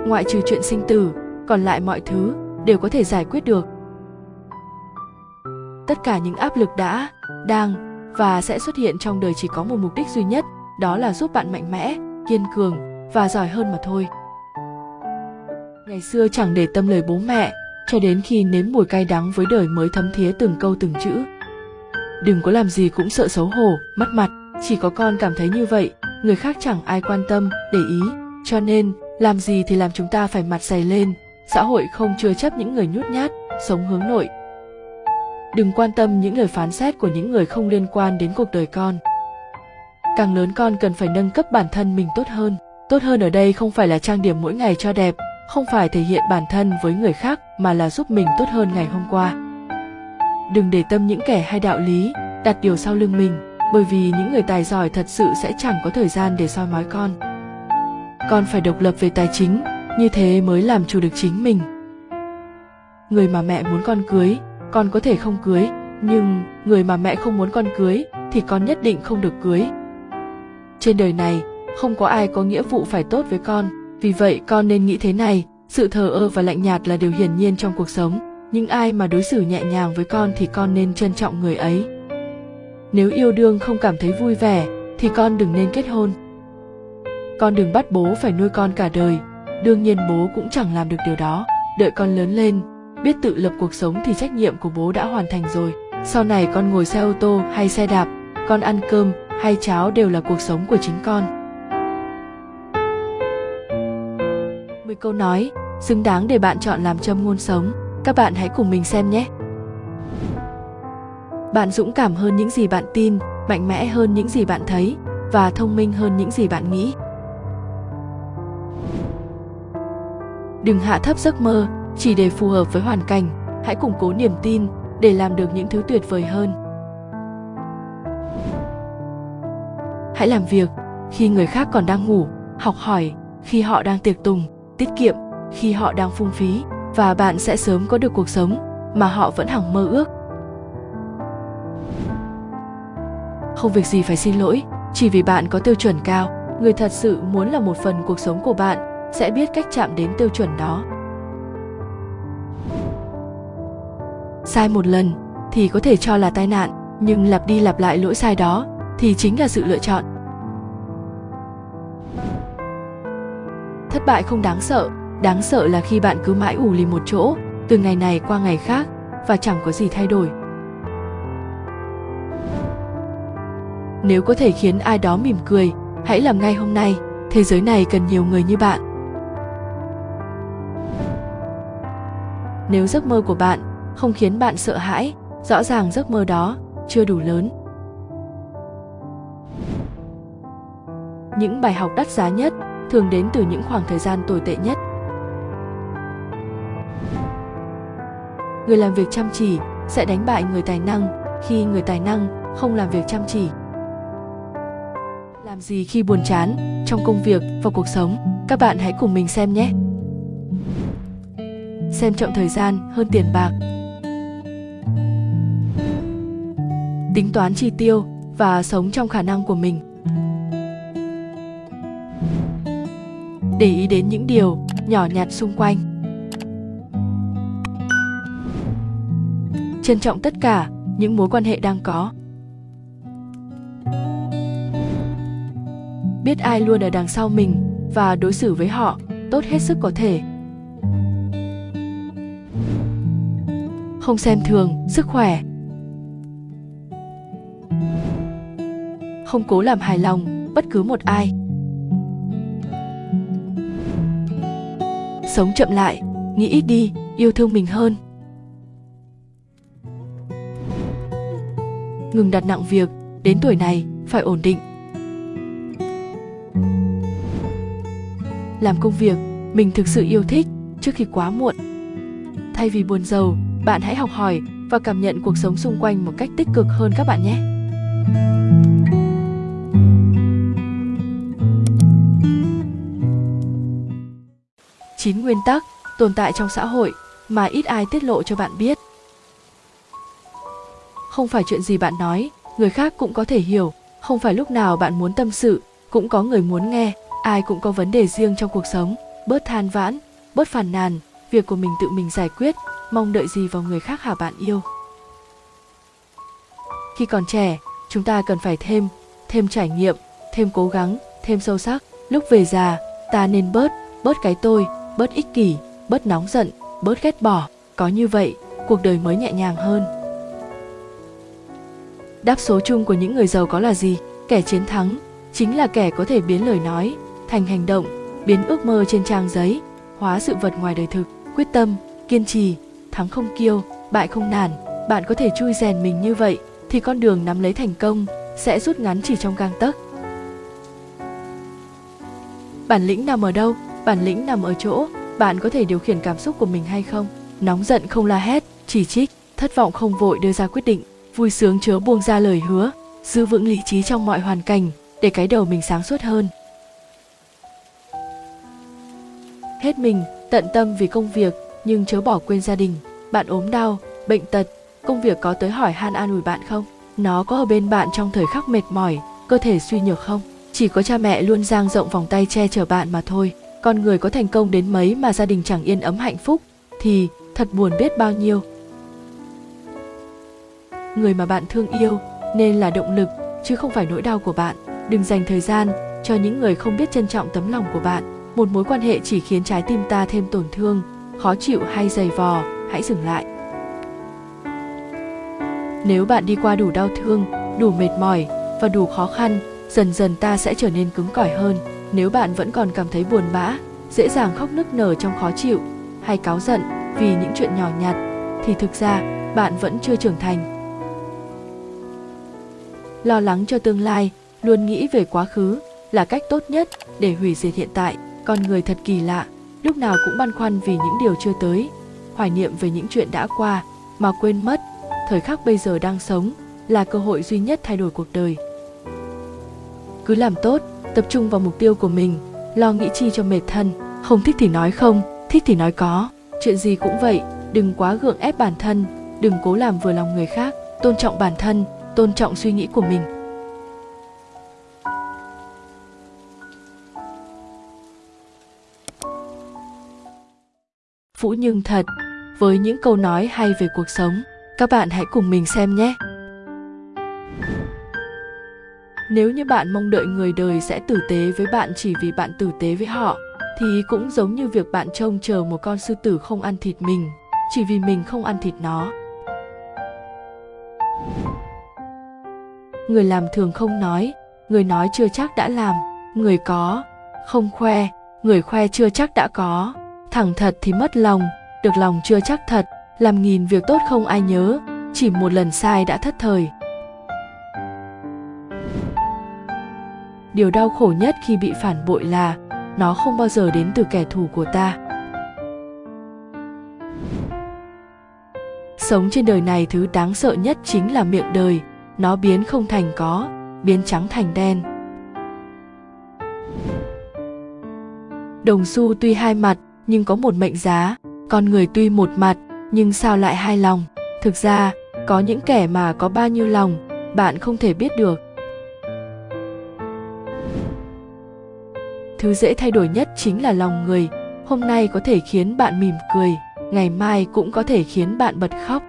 Ngoại trừ chuyện sinh tử, còn lại mọi thứ đều có thể giải quyết được. Tất cả những áp lực đã, đang và sẽ xuất hiện trong đời chỉ có một mục đích duy nhất, đó là giúp bạn mạnh mẽ, kiên cường và giỏi hơn mà thôi ngày xưa chẳng để tâm lời bố mẹ, cho đến khi nếm mùi cay đắng với đời mới thấm thía từng câu từng chữ. Đừng có làm gì cũng sợ xấu hổ, mất mặt, chỉ có con cảm thấy như vậy, người khác chẳng ai quan tâm, để ý. Cho nên, làm gì thì làm chúng ta phải mặt dày lên, xã hội không chứa chấp những người nhút nhát, sống hướng nội. Đừng quan tâm những lời phán xét của những người không liên quan đến cuộc đời con. Càng lớn con cần phải nâng cấp bản thân mình tốt hơn. Tốt hơn ở đây không phải là trang điểm mỗi ngày cho đẹp không phải thể hiện bản thân với người khác mà là giúp mình tốt hơn ngày hôm qua. Đừng để tâm những kẻ hay đạo lý đặt điều sau lưng mình, bởi vì những người tài giỏi thật sự sẽ chẳng có thời gian để soi mói con. Con phải độc lập về tài chính, như thế mới làm chủ được chính mình. Người mà mẹ muốn con cưới, con có thể không cưới, nhưng người mà mẹ không muốn con cưới thì con nhất định không được cưới. Trên đời này, không có ai có nghĩa vụ phải tốt với con vì vậy, con nên nghĩ thế này, sự thờ ơ và lạnh nhạt là điều hiển nhiên trong cuộc sống. Những ai mà đối xử nhẹ nhàng với con thì con nên trân trọng người ấy. Nếu yêu đương không cảm thấy vui vẻ, thì con đừng nên kết hôn. Con đừng bắt bố phải nuôi con cả đời. Đương nhiên bố cũng chẳng làm được điều đó. Đợi con lớn lên, biết tự lập cuộc sống thì trách nhiệm của bố đã hoàn thành rồi. Sau này con ngồi xe ô tô hay xe đạp, con ăn cơm hay cháo đều là cuộc sống của chính con. Mười câu nói, xứng đáng để bạn chọn làm châm ngôn sống. Các bạn hãy cùng mình xem nhé. Bạn dũng cảm hơn những gì bạn tin, mạnh mẽ hơn những gì bạn thấy, và thông minh hơn những gì bạn nghĩ. Đừng hạ thấp giấc mơ, chỉ để phù hợp với hoàn cảnh. Hãy củng cố niềm tin, để làm được những thứ tuyệt vời hơn. Hãy làm việc khi người khác còn đang ngủ, học hỏi khi họ đang tiệc tùng tiết kiệm khi họ đang phung phí và bạn sẽ sớm có được cuộc sống mà họ vẫn hằng mơ ước. Không việc gì phải xin lỗi, chỉ vì bạn có tiêu chuẩn cao, người thật sự muốn là một phần cuộc sống của bạn sẽ biết cách chạm đến tiêu chuẩn đó. Sai một lần thì có thể cho là tai nạn, nhưng lặp đi lặp lại lỗi sai đó thì chính là sự lựa chọn. Thất bại không đáng sợ. Đáng sợ là khi bạn cứ mãi ủ lì một chỗ, từ ngày này qua ngày khác, và chẳng có gì thay đổi. Nếu có thể khiến ai đó mỉm cười, hãy làm ngay hôm nay. Thế giới này cần nhiều người như bạn. Nếu giấc mơ của bạn không khiến bạn sợ hãi, rõ ràng giấc mơ đó chưa đủ lớn. Những bài học đắt giá nhất thường đến từ những khoảng thời gian tồi tệ nhất. Người làm việc chăm chỉ sẽ đánh bại người tài năng khi người tài năng không làm việc chăm chỉ. Làm gì khi buồn chán trong công việc và cuộc sống? Các bạn hãy cùng mình xem nhé. Xem trọng thời gian hơn tiền bạc. Tính toán chi tiêu và sống trong khả năng của mình để ý đến những điều nhỏ nhặt xung quanh. Trân trọng tất cả những mối quan hệ đang có. Biết ai luôn ở đằng sau mình và đối xử với họ tốt hết sức có thể. Không xem thường sức khỏe. Không cố làm hài lòng bất cứ một ai. Sống chậm lại, nghĩ ít đi, yêu thương mình hơn. Ngừng đặt nặng việc, đến tuổi này, phải ổn định. Làm công việc, mình thực sự yêu thích, trước khi quá muộn. Thay vì buồn giàu, bạn hãy học hỏi và cảm nhận cuộc sống xung quanh một cách tích cực hơn các bạn nhé. Chín nguyên tắc tồn tại trong xã hội mà ít ai tiết lộ cho bạn biết. Không phải chuyện gì bạn nói, người khác cũng có thể hiểu. Không phải lúc nào bạn muốn tâm sự, cũng có người muốn nghe. Ai cũng có vấn đề riêng trong cuộc sống, bớt than vãn, bớt phàn nàn. Việc của mình tự mình giải quyết, mong đợi gì vào người khác hả bạn yêu? Khi còn trẻ, chúng ta cần phải thêm thêm trải nghiệm, thêm cố gắng, thêm sâu sắc. Lúc về già, ta nên bớt bớt cái tôi bớt ích kỷ, bớt nóng giận, bớt ghét bỏ, có như vậy, cuộc đời mới nhẹ nhàng hơn. Đáp số chung của những người giàu có là gì? Kẻ chiến thắng chính là kẻ có thể biến lời nói thành hành động, biến ước mơ trên trang giấy, hóa sự vật ngoài đời thực. Quyết tâm, kiên trì, thắng không kiêu, bại không nản, bạn có thể chui rèn mình như vậy thì con đường nắm lấy thành công sẽ rút ngắn chỉ trong gang tấc. Bản lĩnh nằm ở đâu? Bản lĩnh nằm ở chỗ, bạn có thể điều khiển cảm xúc của mình hay không? Nóng giận không la hét, chỉ trích, thất vọng không vội đưa ra quyết định, vui sướng chớ buông ra lời hứa, giữ vững lý trí trong mọi hoàn cảnh, để cái đầu mình sáng suốt hơn. Hết mình, tận tâm vì công việc, nhưng chớ bỏ quên gia đình. Bạn ốm đau, bệnh tật, công việc có tới hỏi han an ủi bạn không? Nó có ở bên bạn trong thời khắc mệt mỏi, cơ thể suy nhược không? Chỉ có cha mẹ luôn dang rộng vòng tay che chở bạn mà thôi con người có thành công đến mấy mà gia đình chẳng yên ấm hạnh phúc, thì thật buồn biết bao nhiêu. Người mà bạn thương yêu nên là động lực, chứ không phải nỗi đau của bạn. Đừng dành thời gian cho những người không biết trân trọng tấm lòng của bạn. Một mối quan hệ chỉ khiến trái tim ta thêm tổn thương, khó chịu hay dày vò, hãy dừng lại. Nếu bạn đi qua đủ đau thương, đủ mệt mỏi và đủ khó khăn, dần dần ta sẽ trở nên cứng cỏi hơn nếu bạn vẫn còn cảm thấy buồn bã, dễ dàng khóc nức nở trong khó chịu, hay cáu giận vì những chuyện nhỏ nhặt, thì thực ra, bạn vẫn chưa trưởng thành. Lo lắng cho tương lai, luôn nghĩ về quá khứ là cách tốt nhất để hủy diệt hiện tại, con người thật kỳ lạ, lúc nào cũng băn khoăn vì những điều chưa tới, hoài niệm về những chuyện đã qua mà quên mất, thời khắc bây giờ đang sống là cơ hội duy nhất thay đổi cuộc đời. Cứ làm tốt tập trung vào mục tiêu của mình, lo nghĩ chi cho mệt thân không thích thì nói không, thích thì nói có chuyện gì cũng vậy, đừng quá gượng ép bản thân, đừng cố làm vừa lòng người khác tôn trọng bản thân, tôn trọng suy nghĩ của mình phũ Nhưng thật, với những câu nói hay về cuộc sống. Các bạn hãy cùng mình xem nhé. Nếu như bạn mong đợi người đời sẽ tử tế với bạn chỉ vì bạn tử tế với họ, thì cũng giống như việc bạn trông chờ một con sư tử không ăn thịt mình, chỉ vì mình không ăn thịt nó. Người làm thường không nói, người nói chưa chắc đã làm, người có, không khoe, người khoe chưa chắc đã có thẳng thật thì mất lòng được lòng chưa chắc thật làm nghìn việc tốt không ai nhớ chỉ một lần sai đã thất thời điều đau khổ nhất khi bị phản bội là nó không bao giờ đến từ kẻ thù của ta. Sống trên đời này thứ đáng sợ nhất chính là miệng đời. Nó biến không thành có, biến trắng thành đen. Đồng xu tuy hai mặt, nhưng có một mệnh giá. Con người tuy một mặt, nhưng sao lại hai lòng? Thực ra, có những kẻ mà có bao nhiêu lòng, bạn không thể biết được. Thứ dễ thay đổi nhất chính là lòng người. Hôm nay có thể khiến bạn mỉm cười ngày mai cũng có thể khiến bạn bật khóc.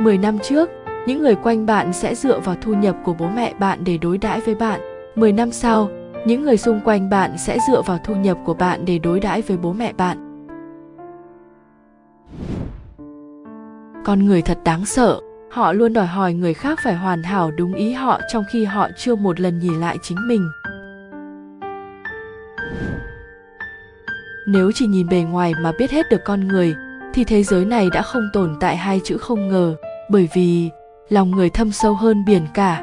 Mười năm trước, những người quanh bạn sẽ dựa vào thu nhập của bố mẹ bạn để đối đãi với bạn. Mười năm sau, những người xung quanh bạn sẽ dựa vào thu nhập của bạn để đối đãi với bố mẹ bạn. Con người thật đáng sợ họ luôn đòi hỏi người khác phải hoàn hảo đúng ý họ trong khi họ chưa một lần nhìn lại chính mình. Nếu chỉ nhìn bề ngoài mà biết hết được con người, thì thế giới này đã không tồn tại hai chữ không ngờ, bởi vì lòng người thâm sâu hơn biển cả.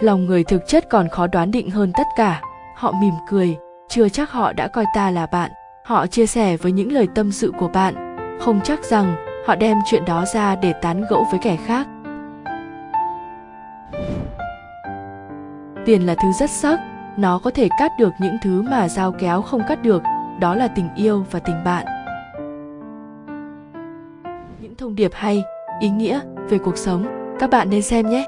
Lòng người thực chất còn khó đoán định hơn tất cả. Họ mỉm cười, chưa chắc họ đã coi ta là bạn. Họ chia sẻ với những lời tâm sự của bạn không chắc rằng họ đem chuyện đó ra để tán gẫu với kẻ khác. Tiền là thứ rất sắc, nó có thể cắt được những thứ mà dao kéo không cắt được, đó là tình yêu và tình bạn. Những thông điệp hay, ý nghĩa về cuộc sống, các bạn nên xem nhé.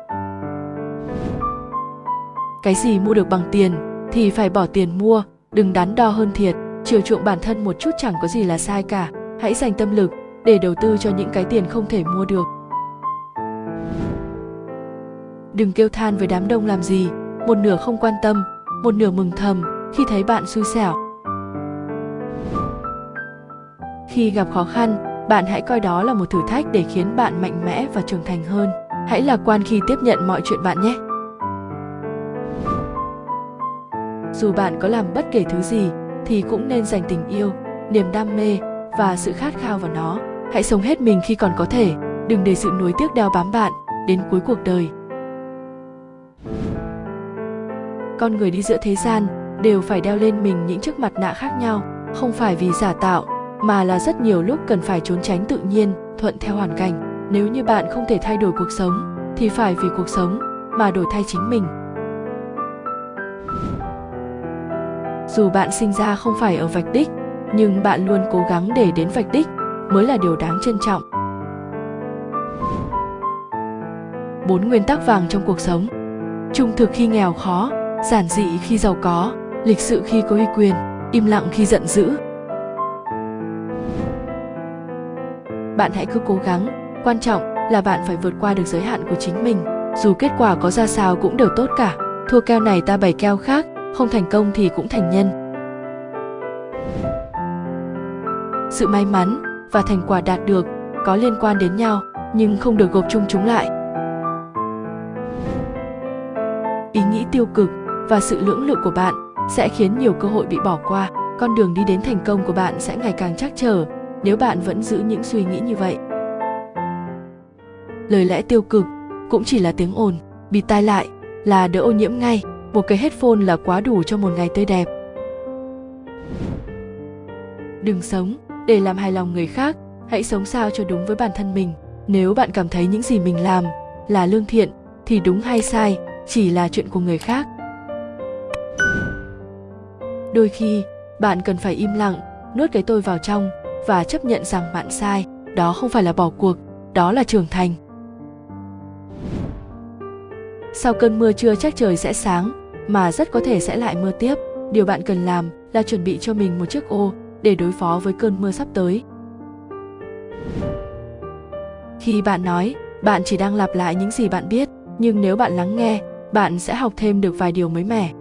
Cái gì mua được bằng tiền thì phải bỏ tiền mua, đừng đắn đo hơn thiệt, chiều chuộng bản thân một chút chẳng có gì là sai cả hãy dành tâm lực để đầu tư cho những cái tiền không thể mua được. Đừng kêu than với đám đông làm gì. Một nửa không quan tâm, một nửa mừng thầm khi thấy bạn xui xẻo. Khi gặp khó khăn, bạn hãy coi đó là một thử thách để khiến bạn mạnh mẽ và trưởng thành hơn. Hãy lạc quan khi tiếp nhận mọi chuyện bạn nhé. Dù bạn có làm bất kể thứ gì, thì cũng nên dành tình yêu, niềm đam mê và sự khát khao vào nó. Hãy sống hết mình khi còn có thể. Đừng để sự nuối tiếc đeo bám bạn đến cuối cuộc đời. Con người đi giữa thế gian đều phải đeo lên mình những chiếc mặt nạ khác nhau, không phải vì giả tạo, mà là rất nhiều lúc cần phải trốn tránh tự nhiên, thuận theo hoàn cảnh. Nếu như bạn không thể thay đổi cuộc sống, thì phải vì cuộc sống mà đổi thay chính mình. Dù bạn sinh ra không phải ở vạch đích nhưng bạn luôn cố gắng để đến vạch đích mới là điều đáng trân trọng. Bốn nguyên tắc vàng trong cuộc sống. Trung thực khi nghèo khó, giản dị khi giàu có, lịch sự khi có uy quyền, im lặng khi giận dữ. Bạn hãy cứ cố gắng, quan trọng là bạn phải vượt qua được giới hạn của chính mình. Dù kết quả có ra sao cũng đều tốt cả. Thua keo này ta bày keo khác, không thành công thì cũng thành nhân. Sự may mắn và thành quả đạt được có liên quan đến nhau, nhưng không được gộp chung chúng lại. Ý nghĩ tiêu cực và sự lưỡng lự của bạn sẽ khiến nhiều cơ hội bị bỏ qua. Con đường đi đến thành công của bạn sẽ ngày càng chắc trở nếu bạn vẫn giữ những suy nghĩ như vậy. Lời lẽ tiêu cực cũng chỉ là tiếng ồn, bị tai lại là đỡ ô nhiễm ngay. Một cái headphone là quá đủ cho một ngày tươi đẹp. Đừng sống để làm hài lòng người khác, hãy sống sao cho đúng với bản thân mình. Nếu bạn cảm thấy những gì mình làm là lương thiện, thì đúng hay sai chỉ là chuyện của người khác. Đôi khi, bạn cần phải im lặng, nuốt cái tôi vào trong và chấp nhận rằng bạn sai, đó không phải là bỏ cuộc, đó là trưởng thành. Sau cơn mưa chưa chắc trời sẽ sáng, mà rất có thể sẽ lại mưa tiếp. Điều bạn cần làm là chuẩn bị cho mình một chiếc ô để đối phó với cơn mưa sắp tới. Khi bạn nói, bạn chỉ đang lặp lại những gì bạn biết, nhưng nếu bạn lắng nghe, bạn sẽ học thêm được vài điều mới mẻ.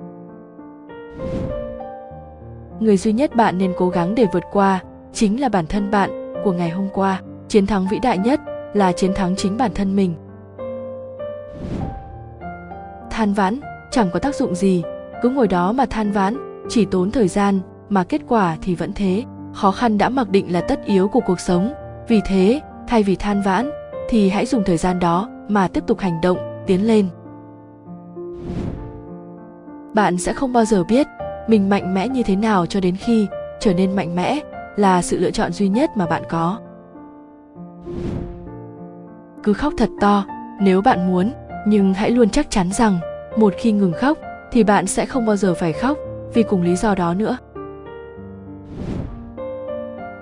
Người duy nhất bạn nên cố gắng để vượt qua chính là bản thân bạn của ngày hôm qua. Chiến thắng vĩ đại nhất là chiến thắng chính bản thân mình. Than vãn chẳng có tác dụng gì. Cứ ngồi đó mà than vãn, chỉ tốn thời gian mà kết quả thì vẫn thế. Khó khăn đã mặc định là tất yếu của cuộc sống. Vì thế, thay vì than vãn, thì hãy dùng thời gian đó mà tiếp tục hành động, tiến lên. Bạn sẽ không bao giờ biết mình mạnh mẽ như thế nào cho đến khi trở nên mạnh mẽ là sự lựa chọn duy nhất mà bạn có. Cứ khóc thật to, nếu bạn muốn, nhưng hãy luôn chắc chắn rằng một khi ngừng khóc thì bạn sẽ không bao giờ phải khóc vì cùng lý do đó nữa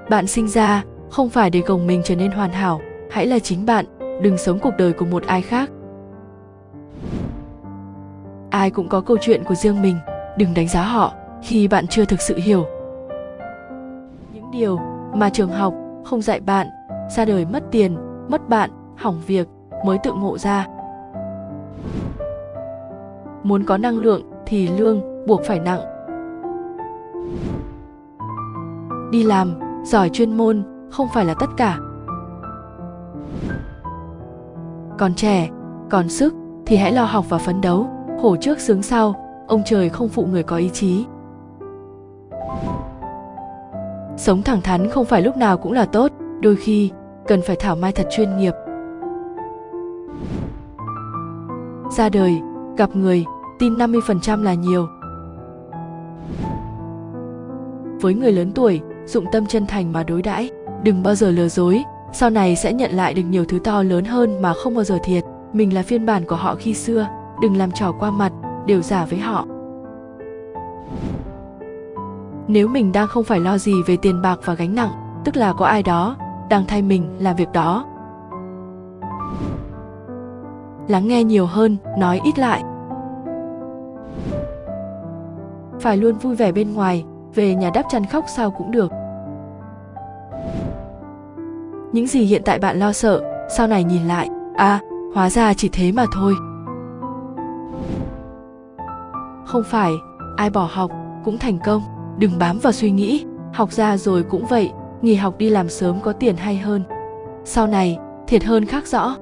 bạn sinh ra, không phải để gồng mình trở nên hoàn hảo, hãy là chính bạn, đừng sống cuộc đời của một ai khác. Ai cũng có câu chuyện của riêng mình, đừng đánh giá họ khi bạn chưa thực sự hiểu. Những điều mà trường học không dạy bạn, ra đời mất tiền, mất bạn, hỏng việc mới tự ngộ ra. Muốn có năng lượng thì lương buộc phải nặng. Đi làm giỏi chuyên môn không phải là tất cả. Còn trẻ, còn sức thì hãy lo học và phấn đấu. Hổ trước sướng sau, ông trời không phụ người có ý chí. Sống thẳng thắn không phải lúc nào cũng là tốt, đôi khi cần phải thảo mai thật chuyên nghiệp. Ra đời, gặp người, tin 50% là nhiều. Với người lớn tuổi dụng tâm chân thành mà đối đãi. Đừng bao giờ lừa dối. Sau này sẽ nhận lại được nhiều thứ to lớn hơn mà không bao giờ thiệt. Mình là phiên bản của họ khi xưa. Đừng làm trò qua mặt, đều giả với họ. Nếu mình đang không phải lo gì về tiền bạc và gánh nặng, tức là có ai đó đang thay mình làm việc đó. Lắng nghe nhiều hơn, nói ít lại. Phải luôn vui vẻ bên ngoài, về nhà đắp chăn khóc sao cũng được những gì hiện tại bạn lo sợ, sau này nhìn lại à hóa ra chỉ thế mà thôi. Không phải, ai bỏ học cũng thành công. Đừng bám vào suy nghĩ, học ra rồi cũng vậy, nghỉ học đi làm sớm có tiền hay hơn. Sau này, thiệt hơn khác rõ.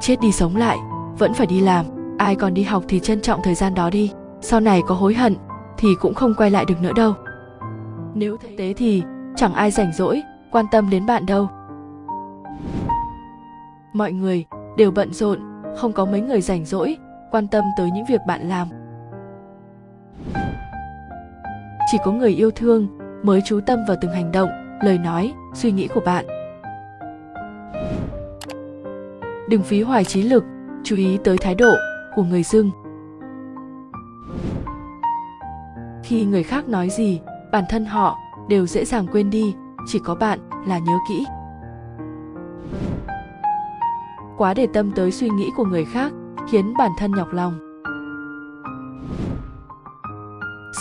Chết đi sống lại, vẫn phải đi làm. Ai còn đi học thì trân trọng thời gian đó đi. Sau này có hối hận thì cũng không quay lại được nữa đâu. Nếu thực tế thì chẳng ai rảnh rỗi, quan tâm đến bạn đâu. Mọi người đều bận rộn, không có mấy người rảnh rỗi, quan tâm tới những việc bạn làm. Chỉ có người yêu thương mới chú tâm vào từng hành động, lời nói, suy nghĩ của bạn. Đừng phí hoài trí lực, chú ý tới thái độ của người dưng khi người khác nói gì, bản thân họ đều dễ dàng quên đi, chỉ có bạn là nhớ kỹ. Quá để tâm tới suy nghĩ của người khác, khiến bản thân nhọc lòng.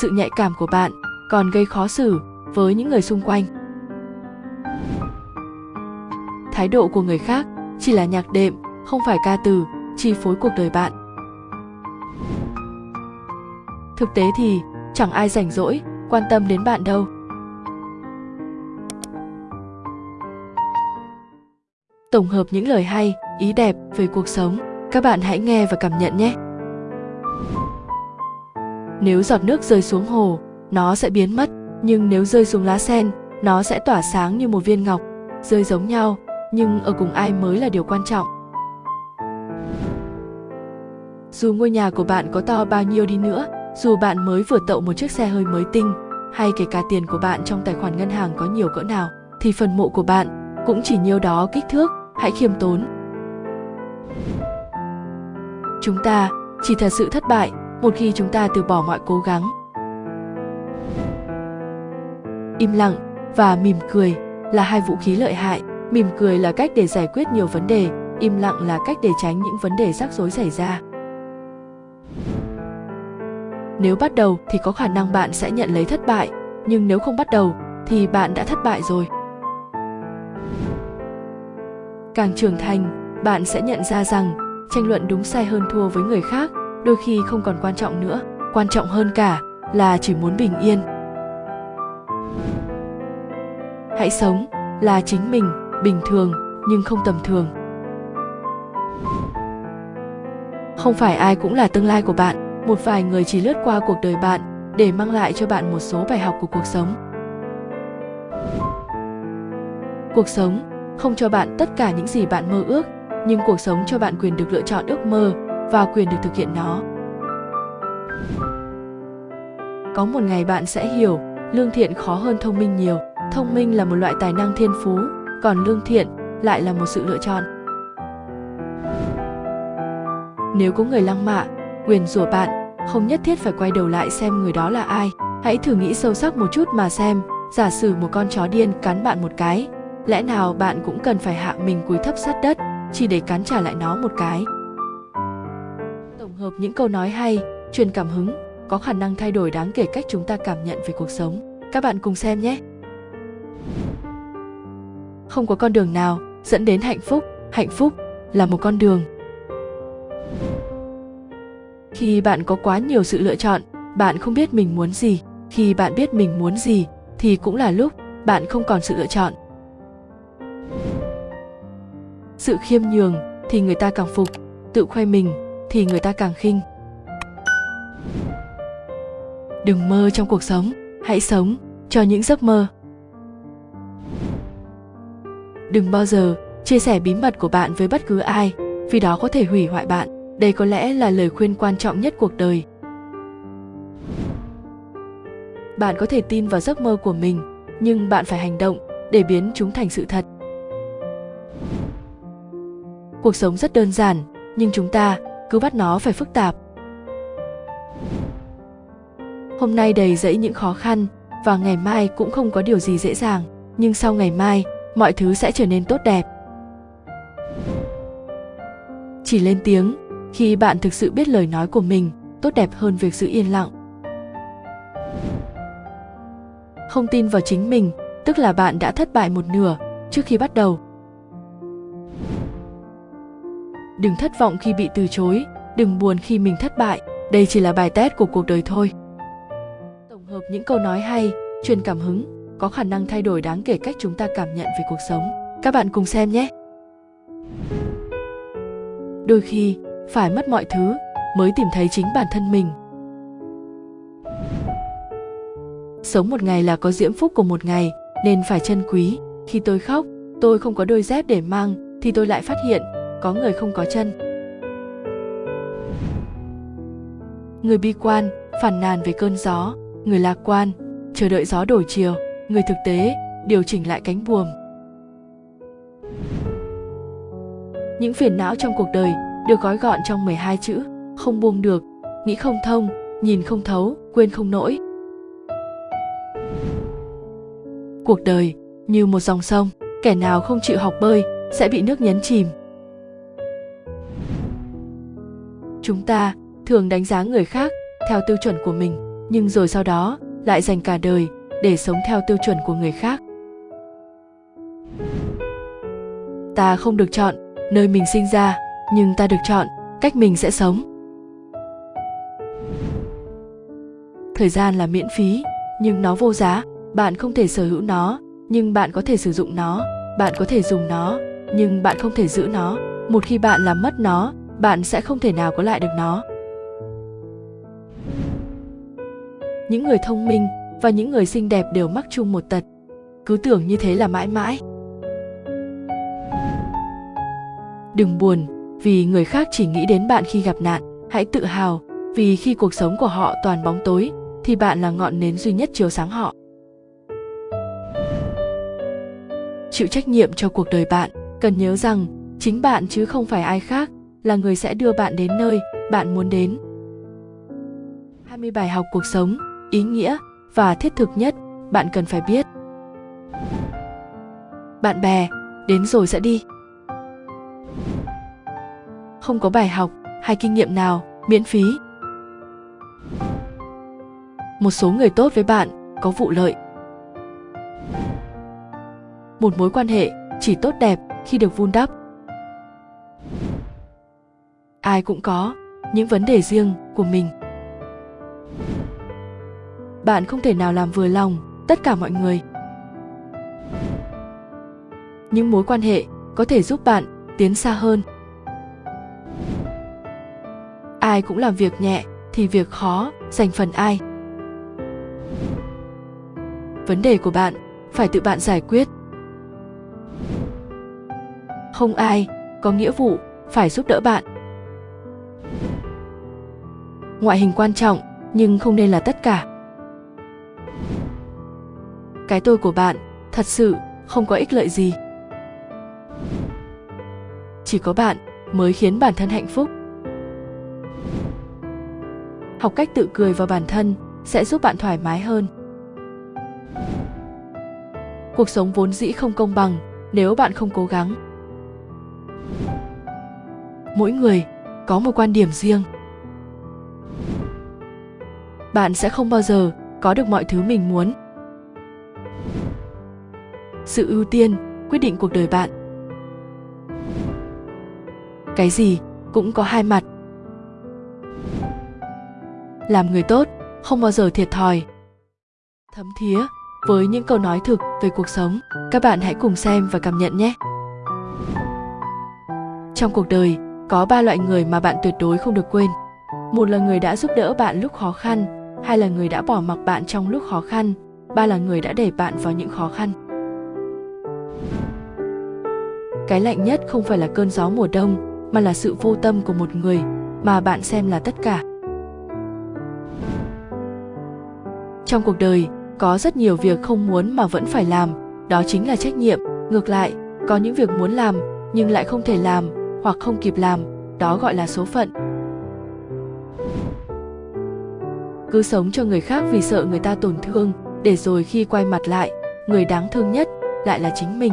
Sự nhạy cảm của bạn còn gây khó xử với những người xung quanh. Thái độ của người khác chỉ là nhạc đệm, không phải ca từ, chi phối cuộc đời bạn. Thực tế thì chẳng ai rảnh rỗi quan tâm đến bạn đâu. Tổng hợp những lời hay, ý đẹp về cuộc sống. Các bạn hãy nghe và cảm nhận nhé. Nếu giọt nước rơi xuống hồ, nó sẽ biến mất. Nhưng nếu rơi xuống lá sen, nó sẽ tỏa sáng như một viên ngọc, rơi giống nhau. Nhưng ở cùng ai mới là điều quan trọng? Dù ngôi nhà của bạn có to bao nhiêu đi nữa, dù bạn mới vừa tậu một chiếc xe hơi mới tinh, hay kể cả tiền của bạn trong tài khoản ngân hàng có nhiều cỡ nào, thì phần mộ của bạn cũng chỉ nhiêu đó kích thước hãy khiêm tốn. Chúng ta, chỉ thật sự thất bại, một khi chúng ta từ bỏ mọi cố gắng. Im lặng và mỉm cười là hai vũ khí lợi hại. Mỉm cười là cách để giải quyết nhiều vấn đề, im lặng là cách để tránh những vấn đề rắc rối xảy ra. Nếu bắt đầu thì có khả năng bạn sẽ nhận lấy thất bại, nhưng nếu không bắt đầu thì bạn đã thất bại rồi càng trưởng thành, bạn sẽ nhận ra rằng tranh luận đúng sai hơn thua với người khác đôi khi không còn quan trọng nữa. Quan trọng hơn cả là chỉ muốn bình yên. Hãy sống là chính mình, bình thường nhưng không tầm thường. Không phải ai cũng là tương lai của bạn, một vài người chỉ lướt qua cuộc đời bạn để mang lại cho bạn một số bài học của cuộc sống. Cuộc sống không cho bạn tất cả những gì bạn mơ ước, nhưng cuộc sống cho bạn quyền được lựa chọn ước mơ và quyền được thực hiện nó. Có một ngày bạn sẽ hiểu, lương thiện khó hơn thông minh nhiều. Thông minh là một loại tài năng thiên phú, còn lương thiện lại là một sự lựa chọn. Nếu có người lăng mạ quyền rủa bạn, không nhất thiết phải quay đầu lại xem người đó là ai. Hãy thử nghĩ sâu sắc một chút mà xem. Giả sử một con chó điên cắn bạn một cái lẽ nào bạn cũng cần phải hạ mình cúi thấp sát đất, chỉ để cắn trả lại nó một cái? Tổng hợp những câu nói hay, truyền cảm hứng, có khả năng thay đổi đáng kể cách chúng ta cảm nhận về cuộc sống. Các bạn cùng xem nhé! Không có con đường nào dẫn đến hạnh phúc. Hạnh phúc là một con đường. Khi bạn có quá nhiều sự lựa chọn, bạn không biết mình muốn gì. Khi bạn biết mình muốn gì, thì cũng là lúc bạn không còn sự lựa chọn sự khiêm nhường thì người ta càng phục, tự khoe mình thì người ta càng khinh. Đừng mơ trong cuộc sống, hãy sống cho những giấc mơ. Đừng bao giờ chia sẻ bí mật của bạn với bất cứ ai, vì đó có thể hủy hoại bạn. Đây có lẽ là lời khuyên quan trọng nhất cuộc đời. Bạn có thể tin vào giấc mơ của mình, nhưng bạn phải hành động để biến chúng thành sự thật cuộc sống rất đơn giản, nhưng chúng ta cứ bắt nó phải phức tạp. Hôm nay đầy dẫy những khó khăn và ngày mai cũng không có điều gì dễ dàng, nhưng sau ngày mai, mọi thứ sẽ trở nên tốt đẹp. Chỉ lên tiếng, khi bạn thực sự biết lời nói của mình, tốt đẹp hơn việc giữ yên lặng. Không tin vào chính mình, tức là bạn đã thất bại một nửa trước khi bắt đầu đừng thất vọng khi bị từ chối, đừng buồn khi mình thất bại. Đây chỉ là bài test của cuộc đời thôi. Tổng hợp những câu nói hay, truyền cảm hứng, có khả năng thay đổi đáng kể cách chúng ta cảm nhận về cuộc sống. Các bạn cùng xem nhé. Đôi khi, phải mất mọi thứ mới tìm thấy chính bản thân mình. Sống một ngày là có diễm phúc của một ngày, nên phải trân quý. Khi tôi khóc, tôi không có đôi dép để mang, thì tôi lại phát hiện có người không có chân. Người bi quan phản nàn về cơn gió. Người lạc quan, chờ đợi gió đổi chiều. Người thực tế, điều chỉnh lại cánh buồm. Những phiền não trong cuộc đời được gói gọn trong 12 chữ. Không buông được, nghĩ không thông, nhìn không thấu, quên không nổi cuộc đời như một dòng sông, kẻ nào không chịu học bơi sẽ bị nước nhấn chìm. Chúng ta thường đánh giá người khác theo tiêu chuẩn của mình, nhưng rồi sau đó lại dành cả đời để sống theo tiêu chuẩn của người khác. Ta không được chọn nơi mình sinh ra, nhưng ta được chọn cách mình sẽ sống. Thời gian là miễn phí, nhưng nó vô giá. Bạn không thể sở hữu nó, nhưng bạn có thể sử dụng nó. Bạn có thể dùng nó, nhưng bạn không thể giữ nó. Một khi bạn làm mất nó bạn sẽ không thể nào có lại được nó. Những người thông minh và những người xinh đẹp đều mắc chung một tật. Cứ tưởng như thế là mãi mãi. Đừng buồn, vì người khác chỉ nghĩ đến bạn khi gặp nạn. Hãy tự hào, vì khi cuộc sống của họ toàn bóng tối, thì bạn là ngọn nến duy nhất chiếu sáng họ. Chịu trách nhiệm cho cuộc đời bạn, cần nhớ rằng, chính bạn chứ không phải ai khác là người sẽ đưa bạn đến nơi bạn muốn đến. 20 bài học cuộc sống, ý nghĩa và thiết thực nhất bạn cần phải biết. Bạn bè, đến rồi sẽ đi. Không có bài học hay kinh nghiệm nào miễn phí. Một số người tốt với bạn có vụ lợi. Một mối quan hệ chỉ tốt đẹp khi được vun đắp ai cũng có những vấn đề riêng của mình. Bạn không thể nào làm vừa lòng tất cả mọi người. Những mối quan hệ có thể giúp bạn tiến xa hơn. Ai cũng làm việc nhẹ thì việc khó dành phần ai. Vấn đề của bạn phải tự bạn giải quyết. Không ai có nghĩa vụ phải giúp đỡ bạn ngoại hình quan trọng, nhưng không nên là tất cả. Cái tôi của bạn, thật sự, không có ích lợi gì. Chỉ có bạn mới khiến bản thân hạnh phúc. Học cách tự cười vào bản thân sẽ giúp bạn thoải mái hơn. Cuộc sống vốn dĩ không công bằng nếu bạn không cố gắng. Mỗi người có một quan điểm riêng bạn sẽ không bao giờ có được mọi thứ mình muốn. Sự ưu tiên, quyết định cuộc đời bạn. Cái gì cũng có hai mặt. Làm người tốt, không bao giờ thiệt thòi. Thấm thía với những câu nói thực về cuộc sống, các bạn hãy cùng xem và cảm nhận nhé. Trong cuộc đời, có ba loại người mà bạn tuyệt đối không được quên. Một là người đã giúp đỡ bạn lúc khó khăn hai là người đã bỏ mặc bạn trong lúc khó khăn, ba là người đã đẩy bạn vào những khó khăn. Cái lạnh nhất không phải là cơn gió mùa đông, mà là sự vô tâm của một người, mà bạn xem là tất cả. Trong cuộc đời, có rất nhiều việc không muốn mà vẫn phải làm, đó chính là trách nhiệm. Ngược lại, có những việc muốn làm, nhưng lại không thể làm hoặc không kịp làm, đó gọi là số phận. Cứ sống cho người khác vì sợ người ta tổn thương, để rồi khi quay mặt lại, người đáng thương nhất lại là chính mình.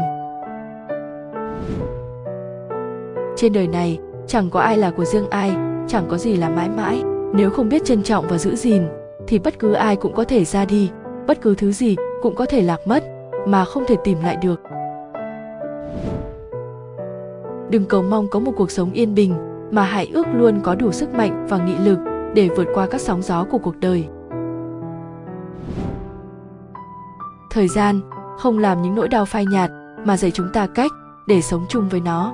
Trên đời này, chẳng có ai là của riêng ai, chẳng có gì là mãi mãi. Nếu không biết trân trọng và giữ gìn, thì bất cứ ai cũng có thể ra đi, bất cứ thứ gì cũng có thể lạc mất, mà không thể tìm lại được. Đừng cầu mong có một cuộc sống yên bình, mà hãy ước luôn có đủ sức mạnh và nghị lực để vượt qua các sóng gió của cuộc đời. Thời gian không làm những nỗi đau phai nhạt mà dạy chúng ta cách để sống chung với nó.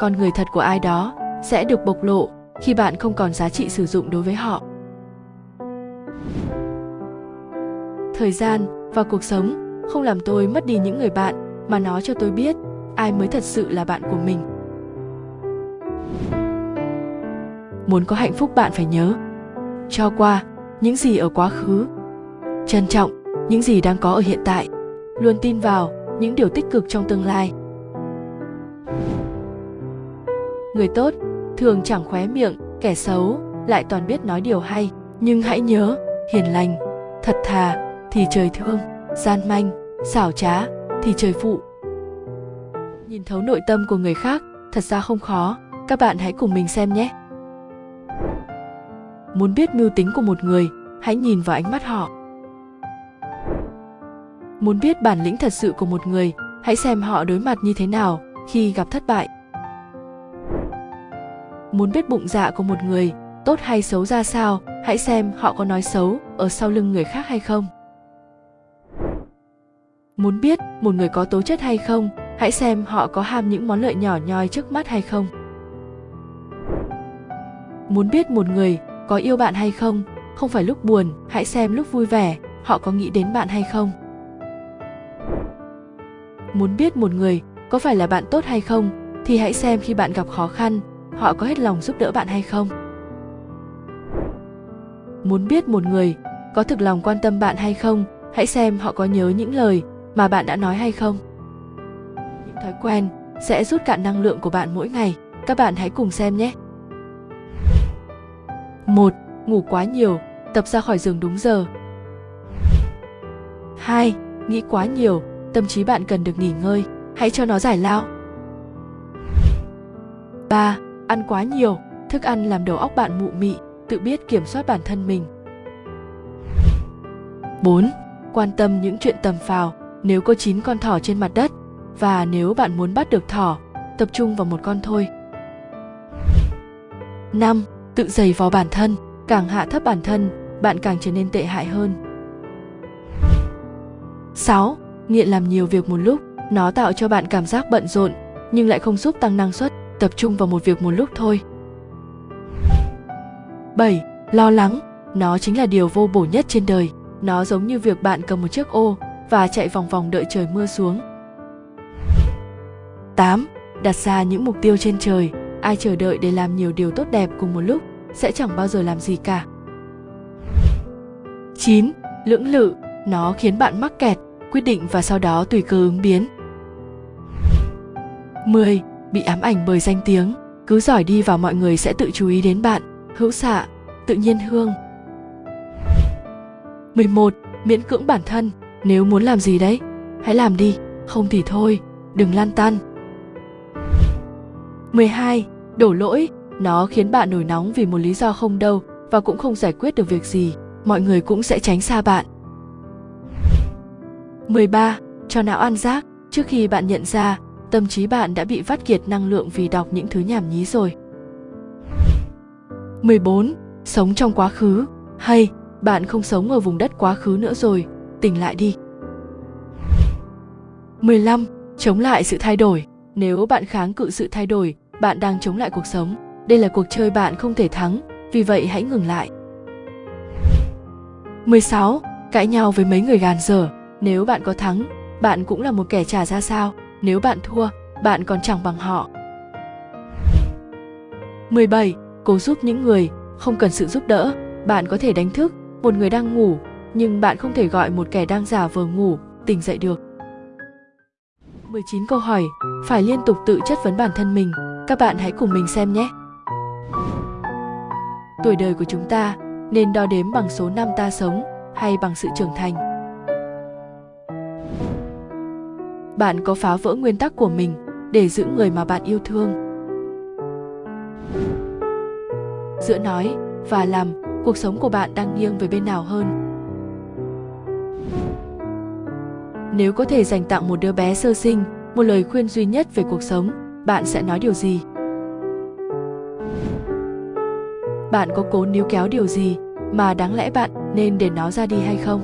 Con người thật của ai đó sẽ được bộc lộ khi bạn không còn giá trị sử dụng đối với họ. Thời gian và cuộc sống không làm tôi mất đi những người bạn mà nó cho tôi biết ai mới thật sự là bạn của mình. Muốn có hạnh phúc bạn phải nhớ. Cho qua, những gì ở quá khứ. Trân trọng những gì đang có ở hiện tại. Luôn tin vào những điều tích cực trong tương lai. Người tốt thường chẳng khóe miệng, kẻ xấu lại toàn biết nói điều hay. Nhưng hãy nhớ, hiền lành, thật thà thì trời thương, gian manh, xảo trá thì trời phụ. Nhìn thấu nội tâm của người khác, thật ra không khó. Các bạn hãy cùng mình xem nhé muốn biết mưu tính của một người, hãy nhìn vào ánh mắt họ. Muốn biết bản lĩnh thật sự của một người, hãy xem họ đối mặt như thế nào khi gặp thất bại. Muốn biết bụng dạ của một người, tốt hay xấu ra sao, hãy xem họ có nói xấu ở sau lưng người khác hay không. Muốn biết một người có tố chất hay không, hãy xem họ có ham những món lợi nhỏ nhoi trước mắt hay không. Muốn biết một người có yêu bạn hay không? Không phải lúc buồn, hãy xem lúc vui vẻ, họ có nghĩ đến bạn hay không? Muốn biết một người có phải là bạn tốt hay không, thì hãy xem khi bạn gặp khó khăn, họ có hết lòng giúp đỡ bạn hay không. Muốn biết một người có thực lòng quan tâm bạn hay không, hãy xem họ có nhớ những lời mà bạn đã nói hay không. Những thói quen sẽ rút cạn năng lượng của bạn mỗi ngày. Các bạn hãy cùng xem nhé một ngủ quá nhiều tập ra khỏi giường đúng giờ 2. Nghĩ quá nhiều, tâm trí bạn cần được nghỉ ngơi, hãy cho nó giải lao. 3. Ăn quá nhiều, thức ăn làm đầu óc bạn mụ mị, tự biết kiểm soát bản thân mình. 4. Quan tâm những chuyện tầm phào, nếu có 9 con thỏ trên mặt đất và nếu bạn muốn bắt được thỏ, tập trung vào một con thôi. 5. Tự giày vò bản thân, càng hạ thấp bản thân, bạn càng trở nên tệ hại hơn. 6. Nghiện làm nhiều việc một lúc, nó tạo cho bạn cảm giác bận rộn nhưng lại không giúp tăng năng suất, tập trung vào một việc một lúc thôi. 7. Lo lắng, nó chính là điều vô bổ nhất trên đời. Nó giống như việc bạn cầm một chiếc ô và chạy vòng vòng đợi trời mưa xuống. 8. Đặt ra những mục tiêu trên trời, ai chờ đợi để làm nhiều điều tốt đẹp cùng một lúc sẽ chẳng bao giờ làm gì cả. 9. Lưỡng lự, nó khiến bạn mắc kẹt, quyết định và sau đó tùy cơ ứng biến. 10. Bị ám ảnh bởi danh tiếng, cứ giỏi đi vào mọi người sẽ tự chú ý đến bạn, hữu xạ, tự nhiên hương. 11. Miễn cưỡng bản thân, nếu muốn làm gì đấy, hãy làm đi, không thì thôi, đừng lan tan. 12. Đổ lỗi, nó khiến bạn nổi nóng vì một lý do không đâu và cũng không giải quyết được việc gì, mọi người cũng sẽ tránh xa bạn. 13. Cho não ăn rác, trước khi bạn nhận ra, tâm trí bạn đã bị vắt kiệt năng lượng vì đọc những thứ nhảm nhí rồi. 14. Sống trong quá khứ, hay bạn không sống ở vùng đất quá khứ nữa rồi, tỉnh lại đi. 15. Chống lại sự thay đổi. Nếu bạn kháng cự sự thay đổi, bạn đang chống lại cuộc sống. Đây là cuộc chơi bạn không thể thắng, vì vậy hãy ngừng lại. 16. Cãi nhau với mấy người gàn dở. Nếu bạn có thắng, bạn cũng là một kẻ trả ra sao. Nếu bạn thua, bạn còn chẳng bằng họ. 17. Cố giúp những người, không cần sự giúp đỡ. Bạn có thể đánh thức một người đang ngủ, nhưng bạn không thể gọi một kẻ đang giả vờ ngủ tỉnh dậy được. 19 câu hỏi phải liên tục tự chất vấn bản thân mình. Các bạn hãy cùng mình xem nhé. Tuổi đời của chúng ta nên đo đếm bằng số năm ta sống hay bằng sự trưởng thành. Bạn có phá vỡ nguyên tắc của mình để giữ người mà bạn yêu thương. Giữa nói và làm, cuộc sống của bạn đang nghiêng về bên nào hơn? Nếu có thể dành tặng một đứa bé sơ sinh một lời khuyên duy nhất về cuộc sống, bạn sẽ nói điều gì? Bạn có cố níu kéo điều gì mà đáng lẽ bạn nên để nó ra đi hay không?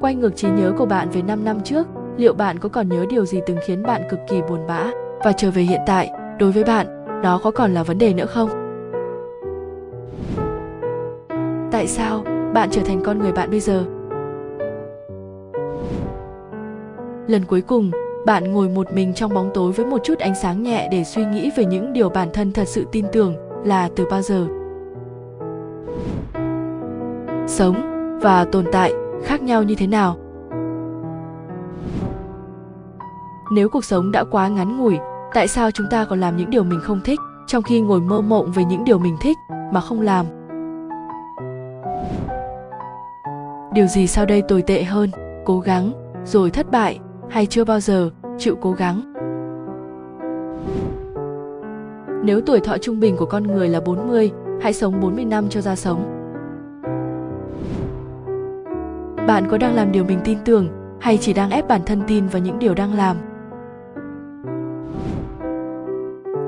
Quay ngược trí nhớ của bạn về 5 năm trước, liệu bạn có còn nhớ điều gì từng khiến bạn cực kỳ buồn bã và trở về hiện tại, đối với bạn, đó có còn là vấn đề nữa không? Tại sao bạn trở thành con người bạn bây giờ? Lần cuối cùng, bạn ngồi một mình trong bóng tối với một chút ánh sáng nhẹ để suy nghĩ về những điều bản thân thật sự tin tưởng là từ bao giờ. Sống và tồn tại khác nhau như thế nào? Nếu cuộc sống đã quá ngắn ngủi, tại sao chúng ta còn làm những điều mình không thích trong khi ngồi mơ mộng về những điều mình thích mà không làm? Điều gì sau đây tồi tệ hơn? Cố gắng rồi thất bại hay chưa bao giờ chịu cố gắng. Nếu tuổi thọ trung bình của con người là 40, hãy sống 40 năm cho ra sống. Bạn có đang làm điều mình tin tưởng hay chỉ đang ép bản thân tin vào những điều đang làm?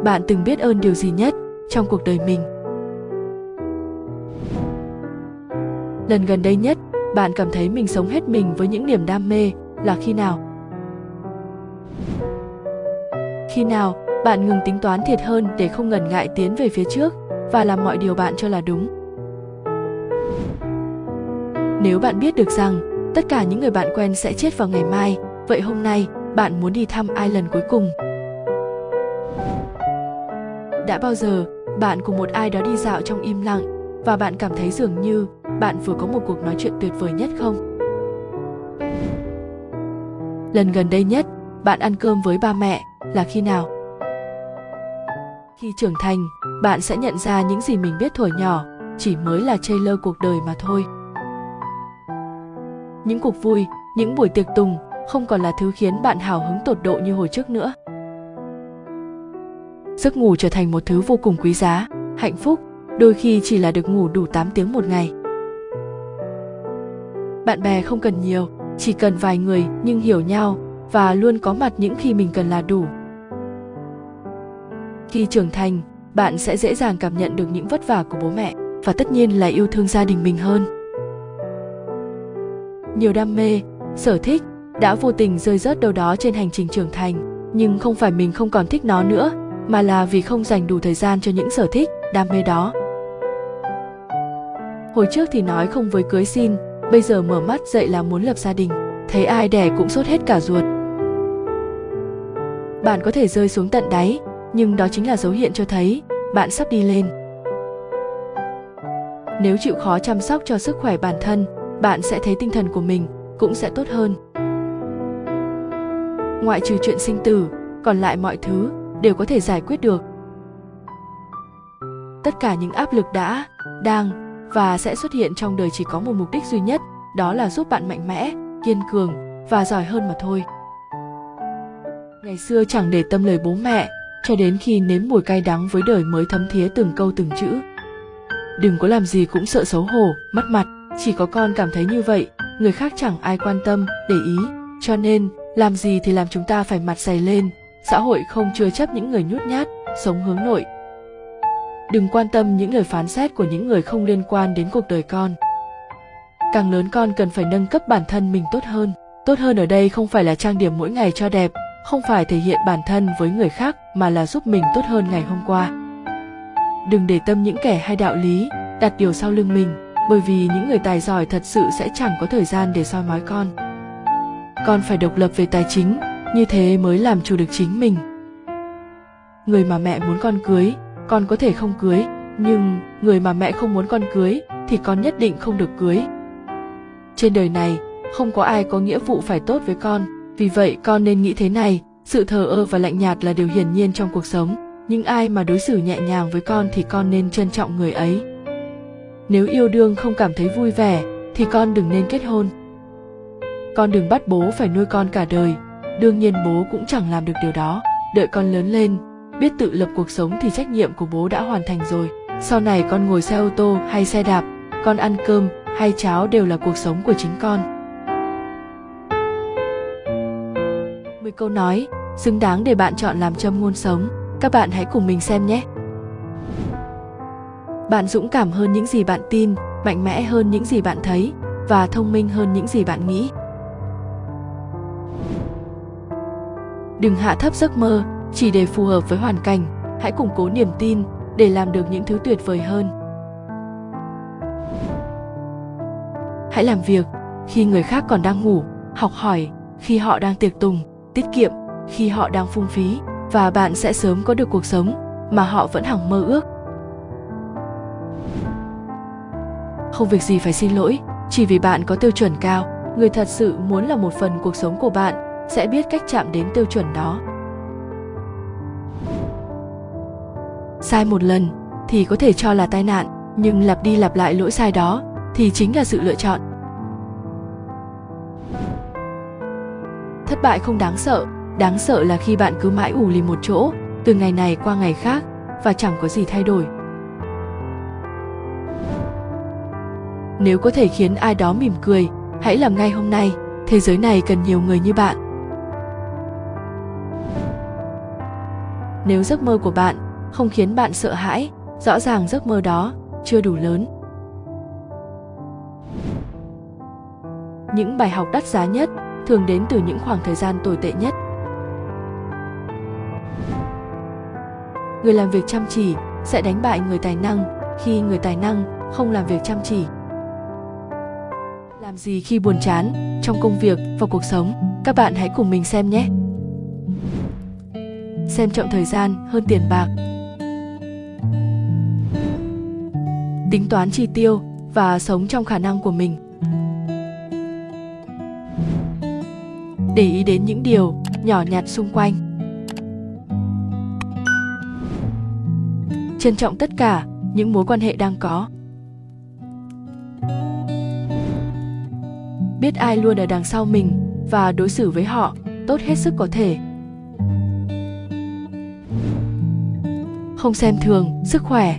Bạn từng biết ơn điều gì nhất trong cuộc đời mình? Lần gần đây nhất, bạn cảm thấy mình sống hết mình với những niềm đam mê là khi nào? Khi nào bạn ngừng tính toán thiệt hơn để không ngần ngại tiến về phía trước và làm mọi điều bạn cho là đúng? Nếu bạn biết được rằng tất cả những người bạn quen sẽ chết vào ngày mai, vậy hôm nay bạn muốn đi thăm ai lần cuối cùng? Đã bao giờ bạn cùng một ai đó đi dạo trong im lặng và bạn cảm thấy dường như bạn vừa có một cuộc nói chuyện tuyệt vời nhất không? Lần gần đây nhất, bạn ăn cơm với ba mẹ là khi nào? Khi trưởng thành, bạn sẽ nhận ra những gì mình biết thuở nhỏ chỉ mới là chơi lơ cuộc đời mà thôi. Những cuộc vui, những buổi tiệc tùng không còn là thứ khiến bạn hào hứng tột độ như hồi trước nữa. Giấc ngủ trở thành một thứ vô cùng quý giá, hạnh phúc, đôi khi chỉ là được ngủ đủ 8 tiếng một ngày. Bạn bè không cần nhiều, chỉ cần vài người nhưng hiểu nhau và luôn có mặt những khi mình cần là đủ. Khi trưởng thành, bạn sẽ dễ dàng cảm nhận được những vất vả của bố mẹ và tất nhiên là yêu thương gia đình mình hơn. Nhiều đam mê, sở thích đã vô tình rơi rớt đâu đó trên hành trình trưởng thành, nhưng không phải mình không còn thích nó nữa, mà là vì không dành đủ thời gian cho những sở thích, đam mê đó. Hồi trước thì nói không với cưới xin, bây giờ mở mắt dậy là muốn lập gia đình, thấy ai đẻ cũng sốt hết cả ruột. Bạn có thể rơi xuống tận đáy, nhưng đó chính là dấu hiện cho thấy bạn sắp đi lên. Nếu chịu khó chăm sóc cho sức khỏe bản thân, bạn sẽ thấy tinh thần của mình cũng sẽ tốt hơn. Ngoại trừ chuyện sinh tử, còn lại mọi thứ đều có thể giải quyết được. Tất cả những áp lực đã, đang và sẽ xuất hiện trong đời chỉ có một mục đích duy nhất, đó là giúp bạn mạnh mẽ, kiên cường và giỏi hơn mà thôi. Ngày xưa chẳng để tâm lời bố mẹ, cho đến khi nếm mùi cay đắng với đời mới thấm thía từng câu từng chữ. Đừng có làm gì cũng sợ xấu hổ, mất mặt, chỉ có con cảm thấy như vậy, người khác chẳng ai quan tâm, để ý, cho nên làm gì thì làm chúng ta phải mặt dày lên, xã hội không chứa chấp những người nhút nhát, sống hướng nội. Đừng quan tâm những lời phán xét của những người không liên quan đến cuộc đời con. Càng lớn con cần phải nâng cấp bản thân mình tốt hơn. Tốt hơn ở đây không phải là trang điểm mỗi ngày cho đẹp, không phải thể hiện bản thân với người khác mà là giúp mình tốt hơn ngày hôm qua. Đừng để tâm những kẻ hay đạo lý, đặt điều sau lưng mình, bởi vì những người tài giỏi thật sự sẽ chẳng có thời gian để soi mói con. Con phải độc lập về tài chính, như thế mới làm chủ được chính mình người mà mẹ muốn con cưới con có thể không cưới nhưng người mà mẹ không muốn con cưới thì con nhất định không được cưới trên đời này không có ai có nghĩa vụ phải tốt với con vì vậy con nên nghĩ thế này, sự thờ ơ và lạnh nhạt là điều hiển nhiên trong cuộc sống, nhưng ai mà đối xử nhẹ nhàng với con thì con nên trân trọng người ấy. Nếu yêu đương không cảm thấy vui vẻ, thì con đừng nên kết hôn. Con đừng bắt bố phải nuôi con cả đời, đương nhiên bố cũng chẳng làm được điều đó, đợi con lớn lên, biết tự lập cuộc sống thì trách nhiệm của bố đã hoàn thành rồi. Sau này con ngồi xe ô tô hay xe đạp, con ăn cơm hay cháo đều là cuộc sống của chính con. Câu nói, xứng đáng để bạn chọn làm châm ngôn sống. Các bạn hãy cùng mình xem nhé. Bạn dũng cảm hơn những gì bạn tin, mạnh mẽ hơn những gì bạn thấy, và thông minh hơn những gì bạn nghĩ. Đừng hạ thấp giấc mơ, chỉ để phù hợp với hoàn cảnh. Hãy củng cố niềm tin, để làm được những thứ tuyệt vời hơn. Hãy làm việc khi người khác còn đang ngủ, học hỏi khi họ đang tiệc tùng tiết kiệm khi họ đang phung phí và bạn sẽ sớm có được cuộc sống mà họ vẫn hằng mơ ước. Không việc gì phải xin lỗi, chỉ vì bạn có tiêu chuẩn cao, người thật sự muốn là một phần cuộc sống của bạn sẽ biết cách chạm đến tiêu chuẩn đó. Sai một lần thì có thể cho là tai nạn, nhưng lặp đi lặp lại lỗi sai đó thì chính là sự lựa chọn. Thất bại không đáng sợ. Đáng sợ là khi bạn cứ mãi ủ lì một chỗ, từ ngày này qua ngày khác, và chẳng có gì thay đổi. Nếu có thể khiến ai đó mỉm cười, hãy làm ngay hôm nay. Thế giới này cần nhiều người như bạn. Nếu giấc mơ của bạn không khiến bạn sợ hãi, rõ ràng giấc mơ đó chưa đủ lớn. Những bài học đắt giá nhất thường đến từ những khoảng thời gian tồi tệ nhất. Người làm việc chăm chỉ sẽ đánh bại người tài năng khi người tài năng không làm việc chăm chỉ. Làm gì khi buồn chán trong công việc và cuộc sống? Các bạn hãy cùng mình xem nhé. Xem trọng thời gian hơn tiền bạc. Tính toán chi tiêu và sống trong khả năng của mình. Để ý đến những điều nhỏ nhặt xung quanh. Trân trọng tất cả những mối quan hệ đang có. Biết ai luôn ở đằng sau mình và đối xử với họ tốt hết sức có thể. Không xem thường sức khỏe.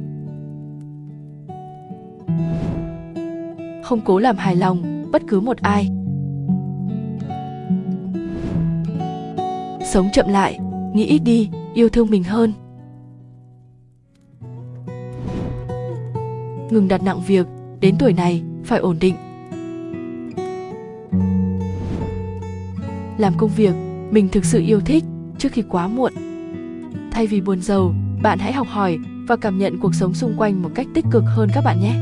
Không cố làm hài lòng bất cứ một ai. Sống chậm lại, nghĩ ít đi, yêu thương mình hơn. Ngừng đặt nặng việc, đến tuổi này, phải ổn định. Làm công việc, mình thực sự yêu thích, trước khi quá muộn. Thay vì buồn giàu, bạn hãy học hỏi và cảm nhận cuộc sống xung quanh một cách tích cực hơn các bạn nhé.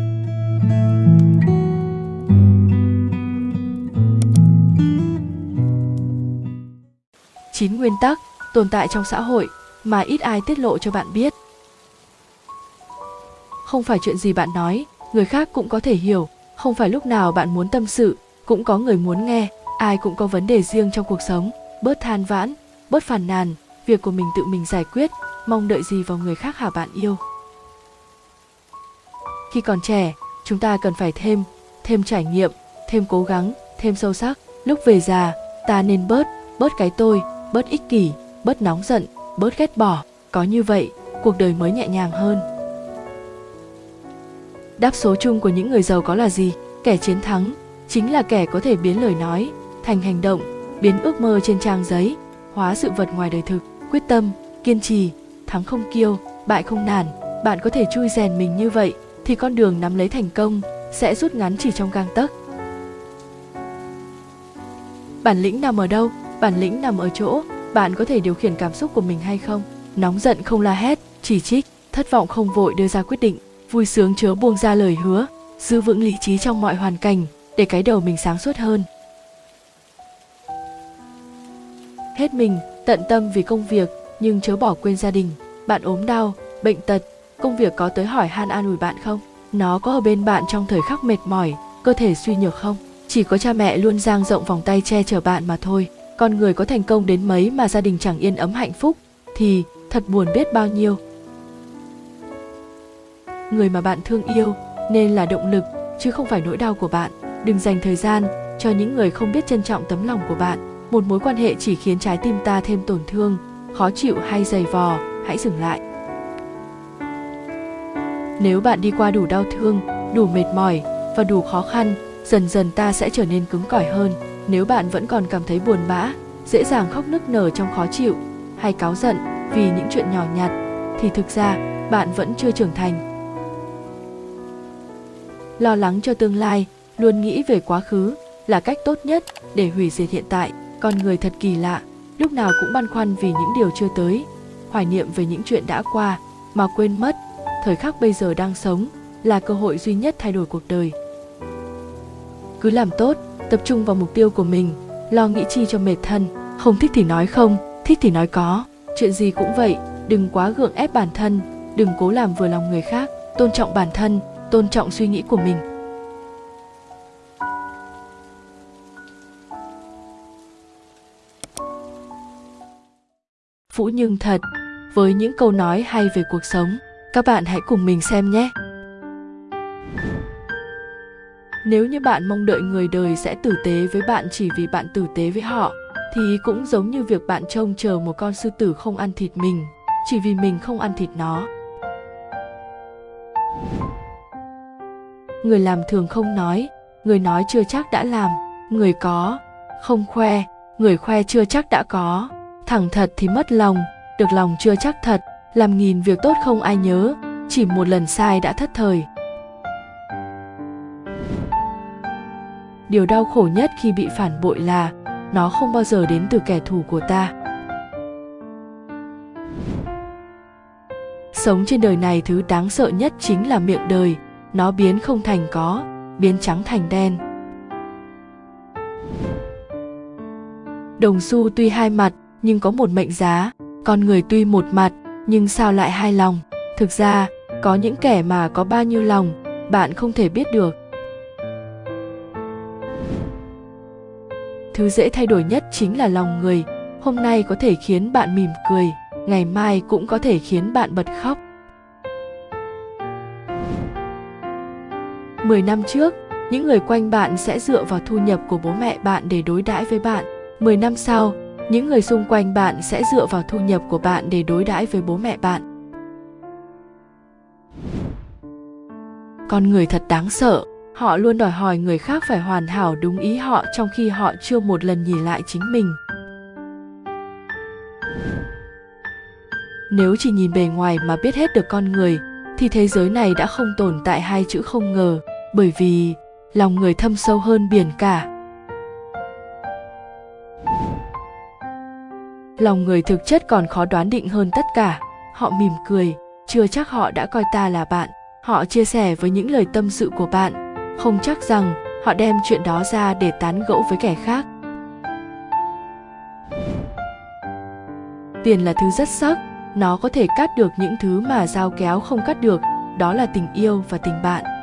Chín nguyên tắc tồn tại trong xã hội mà ít ai tiết lộ cho bạn biết. Không phải chuyện gì bạn nói, người khác cũng có thể hiểu. Không phải lúc nào bạn muốn tâm sự, cũng có người muốn nghe. Ai cũng có vấn đề riêng trong cuộc sống, bớt than vãn, bớt phàn nàn. Việc của mình tự mình giải quyết, mong đợi gì vào người khác hả bạn yêu? Khi còn trẻ, chúng ta cần phải thêm thêm trải nghiệm, thêm cố gắng, thêm sâu sắc. Lúc về già, ta nên bớt bớt cái tôi bớt ích kỷ, bớt nóng giận, bớt ghét bỏ, có như vậy, cuộc đời mới nhẹ nhàng hơn. Đáp số chung của những người giàu có là gì? Kẻ chiến thắng chính là kẻ có thể biến lời nói thành hành động, biến ước mơ trên trang giấy, hóa sự vật ngoài đời thực. Quyết tâm, kiên trì, thắng không kiêu, bại không nản, bạn có thể chui rèn mình như vậy thì con đường nắm lấy thành công sẽ rút ngắn chỉ trong gang tấc. Bản lĩnh nằm ở đâu? Bản lĩnh nằm ở chỗ, bạn có thể điều khiển cảm xúc của mình hay không? Nóng giận không la hét, chỉ trích, thất vọng không vội đưa ra quyết định, vui sướng chớ buông ra lời hứa, giữ vững lý trí trong mọi hoàn cảnh, để cái đầu mình sáng suốt hơn. Hết mình, tận tâm vì công việc, nhưng chớ bỏ quên gia đình, bạn ốm đau, bệnh tật, công việc có tới hỏi han an ủi bạn không? Nó có ở bên bạn trong thời khắc mệt mỏi, cơ thể suy nhược không? Chỉ có cha mẹ luôn dang rộng vòng tay che chở bạn mà thôi con người có thành công đến mấy mà gia đình chẳng yên ấm hạnh phúc, thì thật buồn biết bao nhiêu. Người mà bạn thương yêu nên là động lực, chứ không phải nỗi đau của bạn. Đừng dành thời gian cho những người không biết trân trọng tấm lòng của bạn. Một mối quan hệ chỉ khiến trái tim ta thêm tổn thương, khó chịu hay dày vò, hãy dừng lại. Nếu bạn đi qua đủ đau thương, đủ mệt mỏi và đủ khó khăn, dần dần ta sẽ trở nên cứng cỏi hơn nếu bạn vẫn còn cảm thấy buồn bã, dễ dàng khóc nức nở trong khó chịu, hay cáu giận vì những chuyện nhỏ nhặt, thì thực ra, bạn vẫn chưa trưởng thành. Lo lắng cho tương lai, luôn nghĩ về quá khứ là cách tốt nhất để hủy diệt hiện tại. Con người thật kỳ lạ, lúc nào cũng băn khoăn vì những điều chưa tới, hoài niệm về những chuyện đã qua mà quên mất. Thời khắc bây giờ đang sống là cơ hội duy nhất thay đổi cuộc đời. Cứ làm tốt tập trung vào mục tiêu của mình, lo nghĩ chi cho mệt thân không thích thì nói không, thích thì nói có chuyện gì cũng vậy, đừng quá gượng ép bản thân, đừng cố làm vừa lòng người khác tôn trọng bản thân, tôn trọng suy nghĩ của mình Phũ Nhưng thật, với những câu nói hay về cuộc sống. Các bạn hãy cùng mình xem nhé. Nếu như bạn mong đợi người đời sẽ tử tế với bạn chỉ vì bạn tử tế với họ, thì cũng giống như việc bạn trông chờ một con sư tử không ăn thịt mình chỉ vì mình không ăn thịt nó. Người làm thường không nói người nói chưa chắc đã làm người có không khoe người khoe chưa chắc đã có. Thẳng thật thì mất lòng được lòng chưa chắc thật làm nghìn việc tốt không ai nhớ chỉ một lần sai đã thất thời. Điều đau khổ nhất khi bị phản bội là nó không bao giờ đến từ kẻ thù của ta. Sống trên đời này thứ đáng sợ nhất chính là miệng đời. Nó biến không thành có, biến trắng thành đen. Đồng xu tuy hai mặt, nhưng có một mệnh giá. Con người tuy một mặt, nhưng sao lại hai lòng? Thực ra, có những kẻ mà có bao nhiêu lòng, bạn không thể biết được. Thứ dễ thay đổi nhất chính là lòng người hôm nay có thể khiến bạn mỉm cười ngày mai cũng có thể khiến bạn bật khóc Mười năm trước, những người quanh bạn sẽ dựa vào thu nhập của bố mẹ bạn để đối đãi với bạn. Mười năm sau, những người xung quanh bạn sẽ dựa vào thu nhập của bạn để đối đãi với bố mẹ bạn. Con người thật đáng sợ, họ luôn đòi hỏi người khác phải hoàn hảo đúng ý họ trong khi họ chưa một lần nhìn lại chính mình. Nếu chỉ nhìn bề ngoài mà biết hết được con người, thì thế giới này đã không tồn tại hai chữ không ngờ, bởi vì lòng người thâm sâu hơn biển cả. Lòng người thực chất còn khó đoán định hơn tất cả. Họ mỉm cười, chưa chắc họ đã coi ta là bạn. Họ chia sẻ với những lời tâm sự của bạn không chắc rằng họ đem chuyện đó ra để tán gẫu với kẻ khác. Tiền là thứ rất sắc, nó có thể cắt được những thứ mà dao kéo không cắt được, đó là tình yêu và tình bạn.